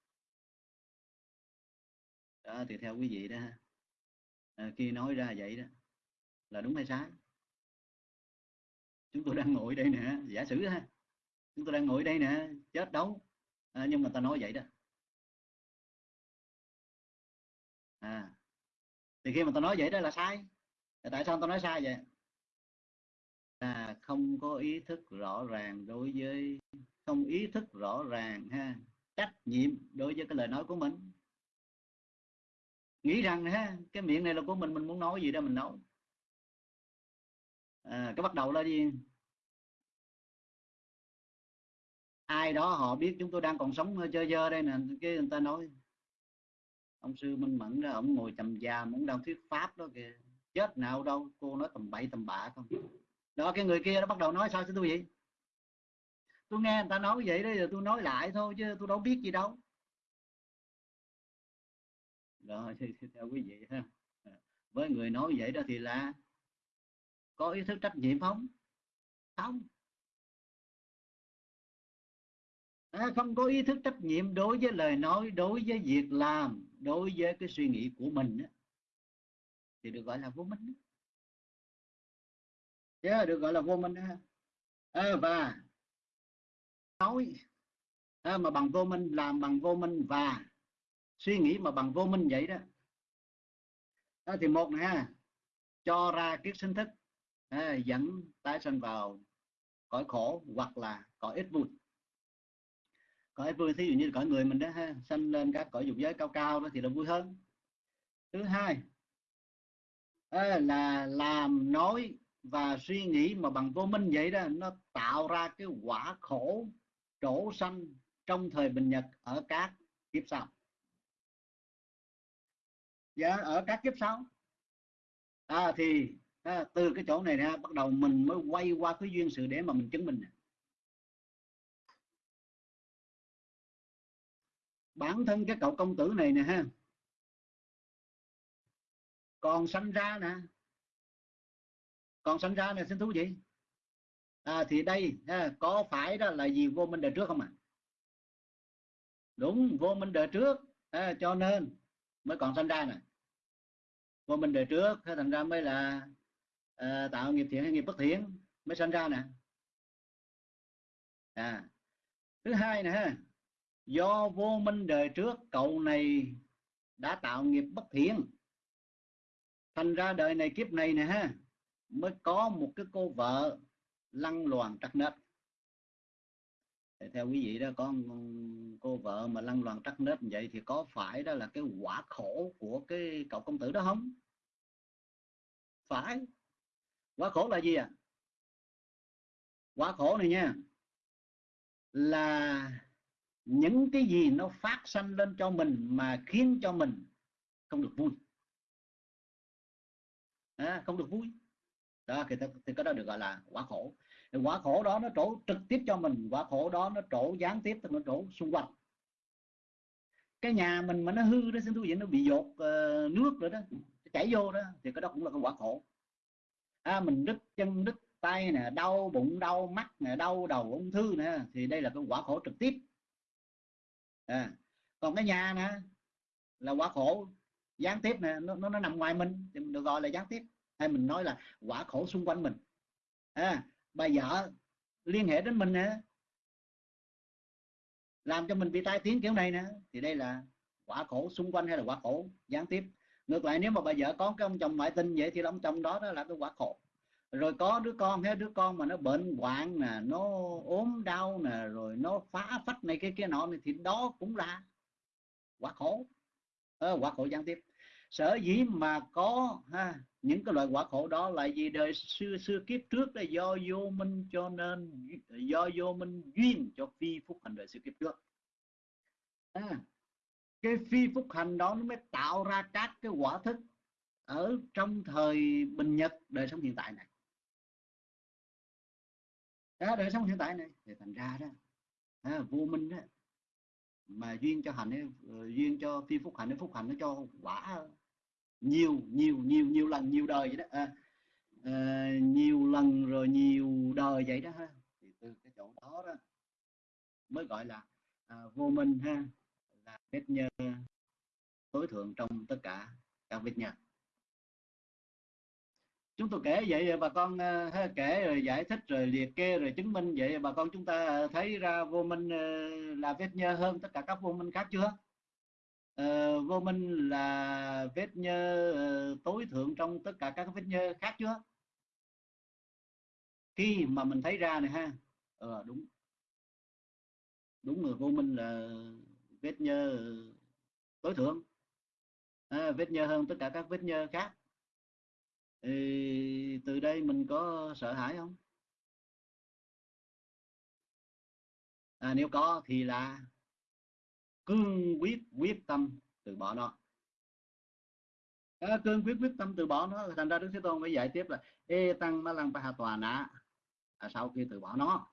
Đó thì theo quý vị đó à, khi nói ra vậy đó là đúng hay sai? Chúng tôi đang ngồi đây nè giả sử ha chúng tôi đang ngồi đây nè chết đâu? À, nhưng mà ta nói vậy đó. À thì khi mà ta nói vậy đó là sai. Tại sao ta nói sai vậy? Là không có ý thức rõ ràng đối với không ý thức rõ ràng ha trách nhiệm đối với cái lời nói của mình. Nghĩ rằng ha cái miệng này là của mình mình muốn nói gì đó mình nói. À, cái bắt đầu là gì? Ai đó họ biết chúng tôi đang còn sống chơi dơ đây nè cái người ta nói ông sư minh mẫn đó ông ngồi trầm già muốn đang thuyết pháp đó kìa chết nào đâu cô nói tầm bậy tầm bạ không? Đó cái người kia nó bắt đầu nói sao chứ tôi vậy? Tôi nghe người ta nói vậy đó giờ tôi nói lại thôi chứ tôi đâu biết gì đâu. Rồi theo quý vị ha. À, với người nói vậy đó thì là có ý thức trách nhiệm không? Không. À, không có ý thức trách nhiệm đối với lời nói đối với việc làm đối với cái suy nghĩ của mình đó, thì được gọi là vô minh đó yeah, được gọi là vô minh à, và nói à, mà bằng vô minh làm bằng vô minh và suy nghĩ mà bằng vô minh vậy đó. À, thì một nè cho ra kiết sinh thức à, dẫn tái sinh vào cõi khổ hoặc là cõi ít vui. Cõi vui thí dụ như cõi người mình đó ha sanh lên các cõi dục giới cao cao đó thì là vui hơn. Thứ hai à, là làm nói và suy nghĩ mà bằng vô minh vậy đó nó tạo ra cái quả khổ trổ sanh trong thời bình nhật ở các kiếp sau. Dạ ở các kiếp sau. À, thì à, từ cái chỗ này ra bắt đầu mình mới quay qua cái duyên sự để mà mình chứng minh bản thân cái cậu công tử này nè ha. Còn sanh ra nè còn sanh ra này xin thú gì? À, thì đây ha, có phải đó là gì vô minh đời trước không ạ? À? đúng vô minh đời trước à, cho nên mới còn sanh ra nè. Vô minh đời trước thế thành ra mới là à, tạo nghiệp thiện hay nghiệp bất thiện mới sanh ra nè. À thứ hai nè ha do vô minh đời trước cậu này đã tạo nghiệp bất thiện. Thành ra đời này kiếp này nè ha mới có một cái cô vợ lăn loàn trắc nết. Theo quý vị đó có cô vợ mà lăn loàn trắc nết vậy thì có phải đó là cái quả khổ của cái cậu công tử đó không? Phải. Quả khổ là gì à quả khổ này nha là những cái gì nó phát sanh lên cho mình mà khiến cho mình không được vui. À, không được vui đó thì, thì cái đó được gọi là quả khổ. Thì quả khổ đó nó trổ trực tiếp cho mình quả khổ đó nó trổ gián tiếp nó trổ xung quanh. Cái nhà mình mà nó hư đó xin thú vị nó bị dột uh, nước rồi đó chảy vô đó thì cái đó cũng là cái quả khổ. À, mình đứt chân đứt tay nè đau bụng đau mắt nè đau đầu ung thư nè thì đây là cái quả khổ trực tiếp. À, còn cái nhà nè là quả khổ gián tiếp nè nó, nó, nó nằm ngoài mình thì mình được gọi là gián tiếp hay mình nói là quả khổ xung quanh mình. À, bà vợ liên hệ đến mình nè. Làm cho mình bị tai tiếng kiểu này nè. Thì đây là quả khổ xung quanh hay là quả khổ gián tiếp. Ngược lại nếu mà bà vợ có cái ông chồng ngoại tình vậy thì ông chồng đó, đó là cái quả khổ. Rồi có đứa con hết đứa con mà nó bệnh hoạn nè nó ốm đau nè rồi nó phá phách này cái kia nọ này thì đó cũng là quả khổ. À, quả khổ gián tiếp. Sở dĩ mà có ha, những cái loại quả khổ đó là gì đời xưa xưa kiếp trước là do vô minh cho nên do vô minh duyên cho phi phúc hành đời xưa kiếp trước. À, cái phi phúc hành đó nó mới tạo ra các cái quả thức ở trong thời bình nhật đời sống hiện tại này. Đó, đời sống hiện tại này thì thành ra đó à, vô minh đó mà duyên cho hành ấy, ờ, duyên cho phi phúc hành phúc hành nó cho quả nhiều nhiều nhiều nhiều lần nhiều đời vậy đó à, à, nhiều lần rồi nhiều đời vậy đó ha. Thì từ cái chỗ đó đó mới gọi là à, vô minh ha là vết nhơ tối thượng trong tất cả các vết nhơ chúng tôi kể vậy bà con à, ha, kể rồi giải thích rồi liệt kê rồi chứng minh vậy bà con chúng ta thấy ra vô minh ờ, là vết nhơ hơn tất cả các vô minh khác chưa? Uh, vô minh là vết nhơ uh, tối thượng trong tất cả các vết nhơ khác chưa? Khi mà mình thấy ra này ha ờ đúng. Đúng rồi vô minh là vết nhơ tối thượng. À, vết nhơ hơn tất cả các vết nhơ khác. Thì từ đây mình có sợ hãi không? À, nếu có thì là cương quyết quyết tâm từ bỏ nó. À, cương quyết quyết tâm từ bỏ nó thành ra đức thế tôn mới giải tiếp là ê tăng ma lăng pa hà tòa nã à, sau khi từ bỏ nó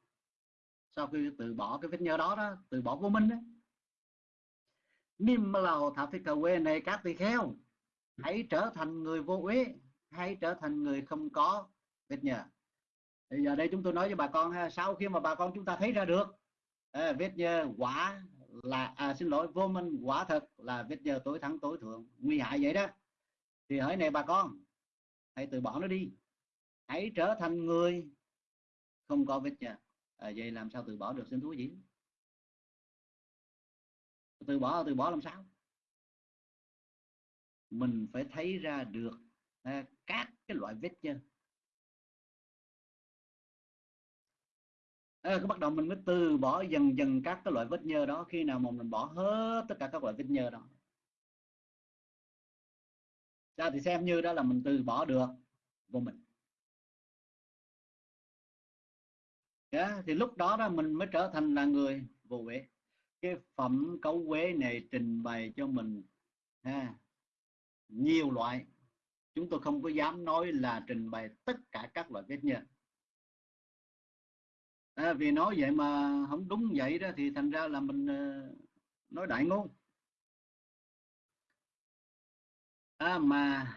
sau khi từ bỏ cái vết nhơ đó đó từ bỏ vô minh đó Nim lầu thảo thi cầu quê này các tỳ kheo hãy trở thành người vô uế hãy trở thành người không có vết nhơ. Bây giờ đây chúng tôi nói với bà con ha sau khi mà bà con chúng ta thấy ra được à, vết nhơ quả là à, xin lỗi vô minh quả thật là vết nhơ tối thắng tối thượng. Nguy hại vậy đó. Thì hỡi này bà con hãy từ bỏ nó đi. Hãy trở thành người không có vết nhơ. À, vậy làm sao từ bỏ được xin thú gì từ bỏ từ bỏ làm sao? Mình phải thấy ra được à, các cái loại vết nhơ. À, cái bắt đầu mình mới từ bỏ dần dần các cái loại vết nhơ đó khi nào mà mình bỏ hết tất cả các loại vết nhơ đó. Ra thì xem như đó là mình từ bỏ được vô mình. Yeah, thì lúc đó đó mình mới trở thành là người vô huế. Cái phẩm cấu quế này trình bày cho mình ha, nhiều loại. Chúng tôi không có dám nói là trình bày tất cả các loại vết nhơ à, vì nói vậy mà không đúng vậy đó thì thành ra là mình ờ, nói đại ngôn. À, mà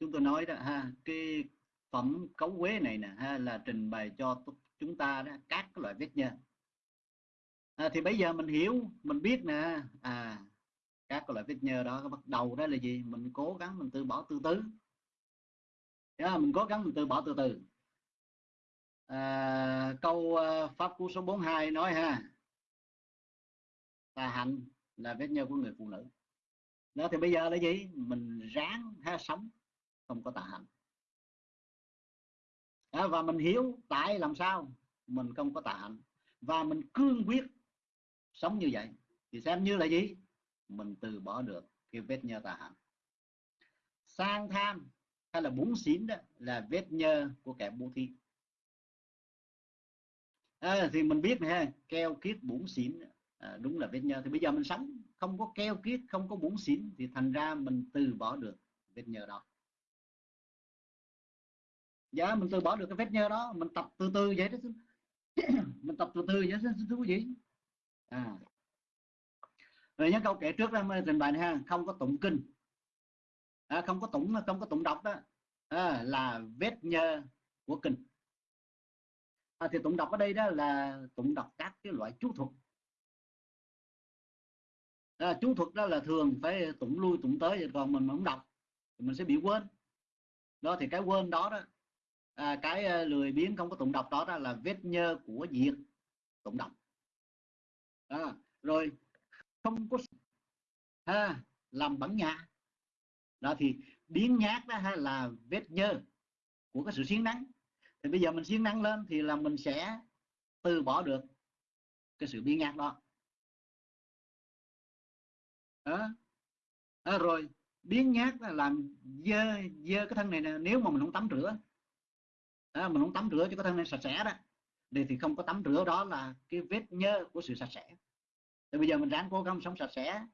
chúng tôi nói đó ha cái phẩm cấu quế này nè ha là trình bày cho chúng ta đó các loại vết nhơ. À, thì bây giờ mình hiểu mình biết nè à các loại vết nhơ đó bắt đầu đó là gì? Mình cố gắng mình từ bỏ từ từ yeah, mình cố gắng mình từ bỏ từ từ à, câu uh, pháp cú số 42 nói ha. Tà hạnh là vết nhơ của người phụ nữ. Đó thì bây giờ là gì? Mình ráng ha sống không có tà hạnh. À, và mình hiểu tại làm sao mình không có tà hạnh. Và mình cương quyết sống như vậy. Thì xem như là gì? Mình từ bỏ được cái vết nhơ tà hạnh. Sang tham hay là bún xín đó là vết nhơ của kẻ bố thí à, thì mình biết nè keo kiết bún xỉn. À, đúng là vết nhơ thì bây giờ mình sống không có keo kiết không có bún xỉn thì thành ra mình từ bỏ được vết nhơ đó. Dạ mình từ bỏ được cái vết nhơ đó mình tập từ từ vậy đó mình tập từ từ vậy đó thú vị. À. Rồi nhớ câu kể trước đó trình bày này ha không có tụng kinh. À, không có tụng không có tụng đọc đó. À, là vết nhơ của kinh à, thì tụng đọc ở đây đó là tụng đọc các cái loại chú thuật. À, chú thuật đó là thường phải tụng lui tụng tới còn mình không đọc thì mình sẽ bị quên. Đó thì cái quên đó đó à, cái ờ, lười biếng không có tụng đọc đó, đó là vết nhơ của việc tụng đọc. À, rồi không có ha, làm bẩn nhà đó thì biến nhát đó ha, là vết nhơ của cái sự siêng nắng thì bây giờ mình siêng năng lên thì là mình sẽ từ bỏ được cái sự biến nhát đó. À, À, rồi biến nhát là làm dơ dơ cái thân này nè nếu mà mình không tắm rửa. À, mình không tắm rửa cho cái thân này sạch sẽ đó thì thì không có tắm rửa đó là cái vết nhơ của sự sạch sẽ. Thì bây giờ mình ráng cố gắng sống sạch sẽ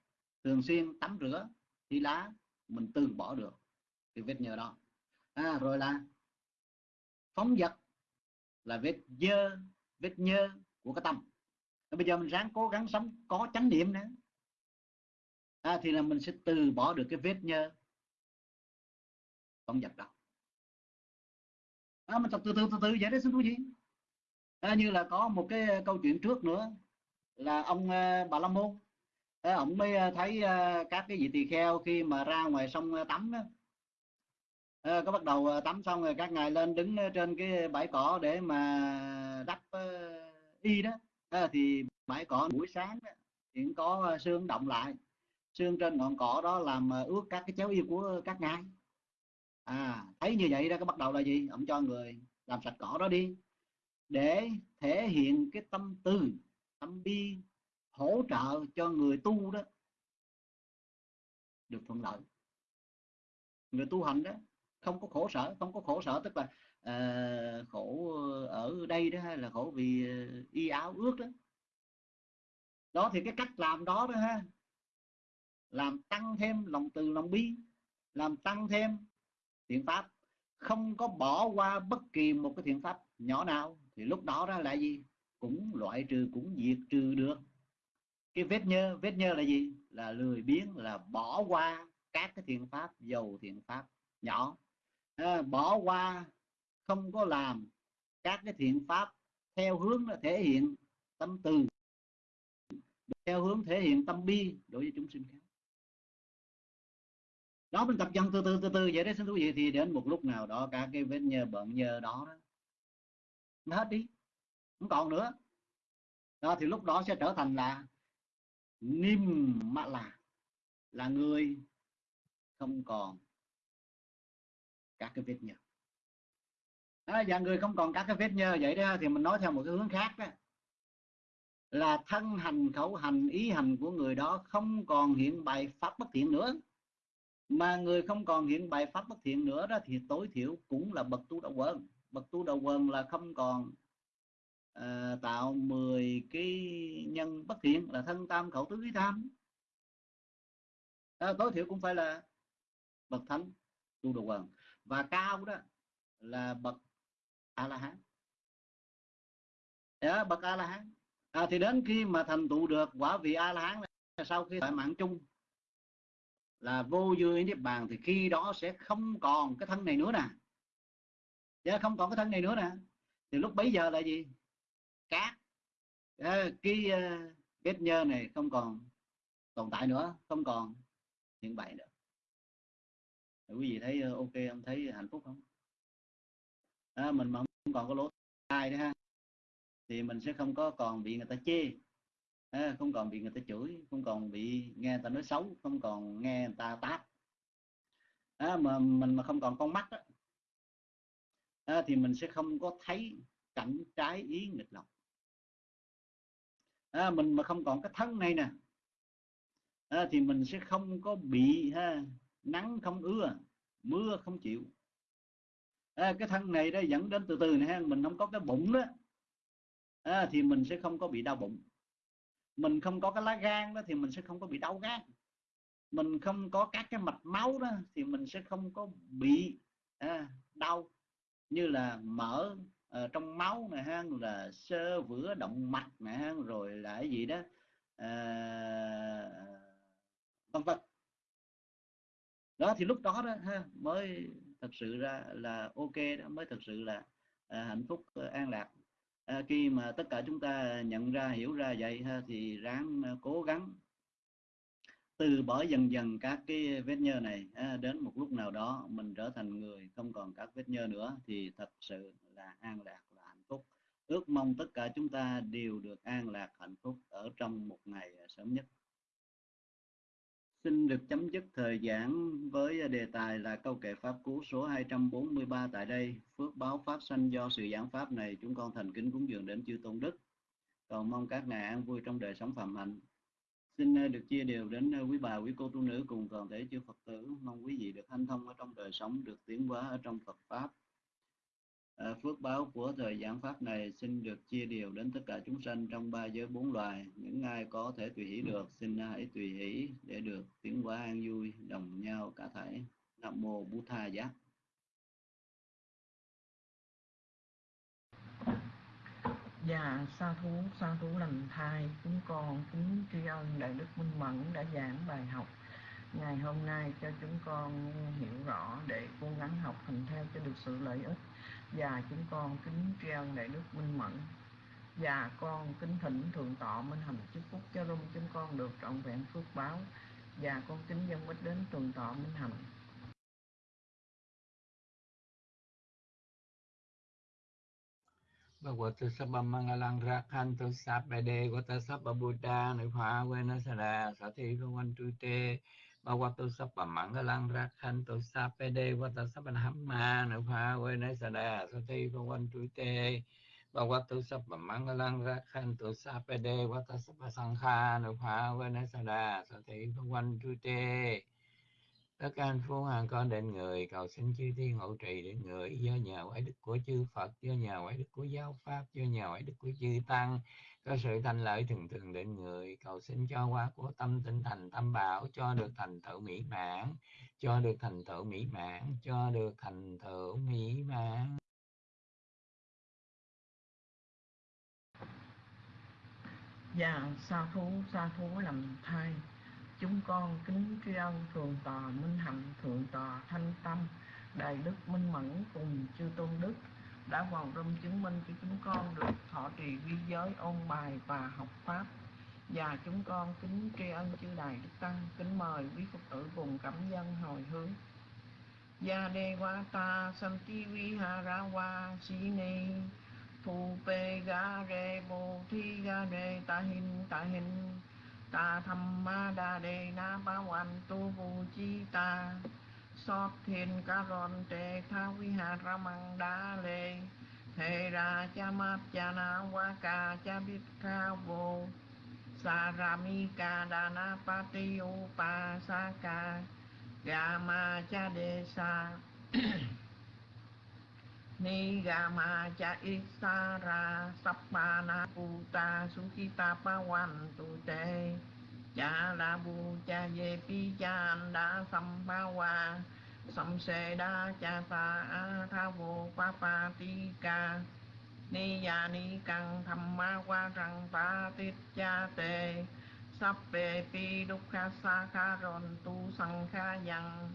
thường xuyên tắm rửa thì lá mình từ bỏ được cái vết nhơ đó. À, rồi là phóng vật là vết dơ vết nhơ của cái tâm. Và bây giờ mình ráng cố gắng sống có chánh niệm nữa à, thì là mình sẽ từ bỏ được cái vết nhơ. Phóng vật đó. À, mình tập từ từ từ từ vậy đó xin quý vị. À, như là có một cái à, câu chuyện trước nữa là ông uh, bà la môn. À, ông mới thấy uh, các cái vị tỳ kheo khi mà ra ngoài sông tắm đó, à, có bắt đầu ờ, tắm xong rồi các ngài lên đứng ờ, trên cái bãi cỏ để mà đắp uh, y đó. À, thì bãi cỏ buổi sáng đó, thì có xương động lại. Xương trên ngọn cỏ đó làm ướt các cái chéo y của các ngài. À thấy như vậy đó có bắt đầu là gì? Ông cho người làm sạch cỏ đó đi. Để thể hiện cái tâm tư tâm bi hỗ trợ cho người tu đó. Được thuận lợi. Người tu hành đó không có khổ sở không có khổ sở tức là uh, khổ ở đây đó hay là khổ vì ờ, y áo ướt đó. Đó thì cái cách làm đó đó ha làm tăng thêm lòng từ lòng bi làm tăng thêm thiện pháp. Không có bỏ qua bất kỳ một cái thiện pháp nhỏ nào thì lúc đó đó là gì? Cũng loại trừ cũng diệt trừ được. Cái vết nhơ vết nhơ là gì? Là lười biếng là bỏ qua các cái thiện pháp dầu thiện pháp nhỏ à, bỏ qua không có làm các cái thiện pháp theo hướng là thể hiện tâm từ theo hướng thể hiện tâm bi đối với chúng sinh khác. Đó mình tập dần từ từ từ từ vậy đấy xin thú vị. Thì đến một lúc nào đó cả cái vết nhơ bận nhơ đó, đó nó hết đi không còn nữa. Đó thì lúc đó sẽ trở thành là niêm mạ là là người không còn các cái vết nhơ. À, và người không còn các cái vết nhơ vậy đó thì mình nói theo một cái hướng khác đó. Là thân hành khẩu hành ý hành của người đó không còn hiện bài pháp bất thiện nữa. Mà người không còn hiện bài pháp bất thiện nữa đó thì tối thiểu cũng là bậc tu đạo quần. Bậc tu đạo quần là không còn uh, tạo 10 cái nhân bất thiện là thân tam khẩu tứ ý tham à, tối thiểu cũng phải là bậc thánh tu đạo quần và cao đó là bậc a la hán yeah, dạ, bậc a la hán à, thì đến khi mà thành tựu được quả vị a la hán sau khi tại mạng chung là vô dư niết bàn thì khi đó sẽ không còn cái thân này nữa nè. Yeah, không còn cái thân này nữa nè. Thì lúc bấy giờ là gì? Cát. Dạ, cái ờ, kết nhơ này không còn tồn tại nữa không còn hiện bày nữa quý vị thấy ờ, ok không? Thấy hạnh phúc không? À, mình mà không còn có lỗ tai nữa ha thì mình sẽ không có còn bị người ta chê. À, không còn bị người ta chửi không còn bị nghe người ta nói xấu không còn nghe người ta tát. À, mà mình mà không còn con mắt đó, à, thì mình sẽ không có thấy cảnh trái ý nghịch lòng. À, mình mà không còn cái thân này nè à, thì mình sẽ không có bị ha, nắng không ưa mưa không chịu. À, cái thân này đó dẫn đến từ từ này ha, mình không có cái bụng đó. À, thì mình sẽ không có bị đau bụng. Mình không có cái lá gan đó thì mình sẽ không có bị đau gan. Mình không có các cái mạch máu đó thì mình sẽ không có bị à, đau. Như là mỡ à, trong máu này ha là sơ vữa động mạch này ha rồi là cái gì đó à, vân vân đó thì lúc đó đó ha mới thật sự ra là ok đó mới thật sự là à, hạnh phúc ờ, an lạc. À, khi mà tất cả chúng ta nhận ra hiểu ra vậy ha thì ráng à, cố gắng từ bỏ dần dần các cái vết nhơ này à, đến một lúc nào đó mình trở thành người không còn các vết nhơ nữa thì thật sự là an lạc là hạnh phúc. Ước mong tất cả chúng ta đều được an lạc hạnh phúc ở trong một ngày sớm nhất. Xin được chấm dứt thời giảng với đề tài là câu kệ Pháp Cú số 243 tại đây. Phước báo Pháp sanh do sự giảng Pháp này chúng con thành kính cúng dường đến chư Tôn Đức. Cầu mong các ngài an vui trong đời sống phạm hạnh. Xin ờ, được chia đều đến ờ, quý bà, quý cô tu nữ cùng toàn thể chư Phật tử. Mong quý vị được hanh thông ở trong đời sống, được tiến hóa ở trong Phật Pháp. Ờ, phước báo của thời giảng pháp này xin được chia đều đến tất cả chúng sanh trong ba giới bốn loài. Những ai có thể tùy hỷ được xin hãy tùy hỷ để được tiến hóa an vui đồng nhau cả thể nam mô bút tha giác Dạ, sa thú, sa thú lành thai, chúng con kính tri ân Đại Đức Minh Mẫn đã giảng bài học ngày hôm nay cho chúng con hiểu rõ để cố gắng học hành theo cho được sự lợi ích và chúng con kính tri ân đại đức minh mẫn. Và con kính thỉnh thượng tọa minh hành chúc phúc cho rung chúng con được trọn vẹn phước báo. Và con kính dân bích đến thượng tọa minh hành. Bhagavata Sabha Mangalang thi Sabede Vata Sabha Buddha Nipha tê. Sada Sati tu Te bà Sabha cái lăng Sapede khanh tu Hamma Nupha đê Sada Sati Bhavantu bà sang Sabha nữ Rakhanto quê nấy Sabha đà Nupha thi Sada quanh Bhavantu tê. Tất cả anh phúc hằng con đến người, cầu xin chư thiên hộ trì đến người do nhờ quái đức của chư Phật, do nhờ quái đức của giáo pháp, do nhờ quái đức của chư tăng có sự thanh lợi thường thường đến người, cầu xin cho qua của tâm tinh thành tâm bảo, cho được thành tựu mỹ mãn, cho được thành tựu mỹ mãn, cho được thành tựu mỹ mãn. Dạ sa thú sa thú làm thai Chúng con kính tri ân Thượng tòa Minh Hạnh, Thượng tòa Thanh Tâm, Đại Đức Minh Mẫn cùng chư Tôn Đức. Đã vào râm chứng minh cho chúng con được thọ trì vi giới, ôn bài và học Pháp. Và chúng con kính tri ân chư Đại Đức Tăng, Kính mời quý Phật tử cùng cảm dân hồi hướng. Ya de wa ta sam ti vi ha ra wa si ni, Thu Pe Ga Re Bồ Thi Ga Re Ta Hin Ta Hin, Ta Tham Ma da de Na Ba wan Tu Vu Chi Ta. Sót Thiên Ca Ron Tê Tha Vi Hà Ra Măng Đa Lê Thề Ra Cha Mát Cha Na Wa Ca Cha Bít Ca Vô Sa Ra Mi Ca Đa Na Pa Ti U Pa Sa Ca Ga Ma Cha Đề Sa ni gama cha isara sappana puta sukita pawan tu te cha la bu cha ye pi cha da sampawa sam se da cha sa a tha vô pa pa ti ca ni ya ni căng tham ma qua răng pa tít cha te sắp về pi đúc kha sa kha ron tu sang kha yang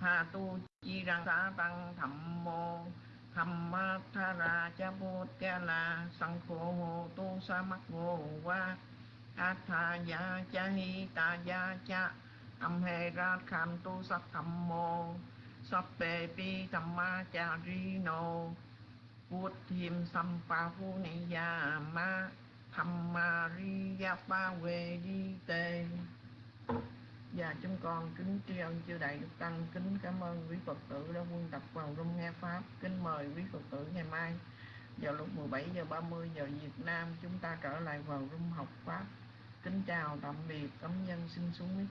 tha tu chi răng sa tăng thầm mô thầm ma tha ra cha bút cha la sang khổ hồ tu sa mắc ngô qua a tha ya cha hi ta ya cha âm hê ra kham tu sắc thầm mô sắp bề pi thầm ma cha ri nô pa ni ya ma thầm ma ri ya pa về tê và dạ, chúng con kính tri ân chư đại đức tăng, kính cảm ơn quý phật tử đã quân tập vào rung nghe pháp. Kính mời quý phật tử ngày mai vào lúc 17 giờ 30 giờ Việt Nam chúng ta trở lại vào rung học pháp. Kính chào tạm biệt, cảm nhân xin xuống.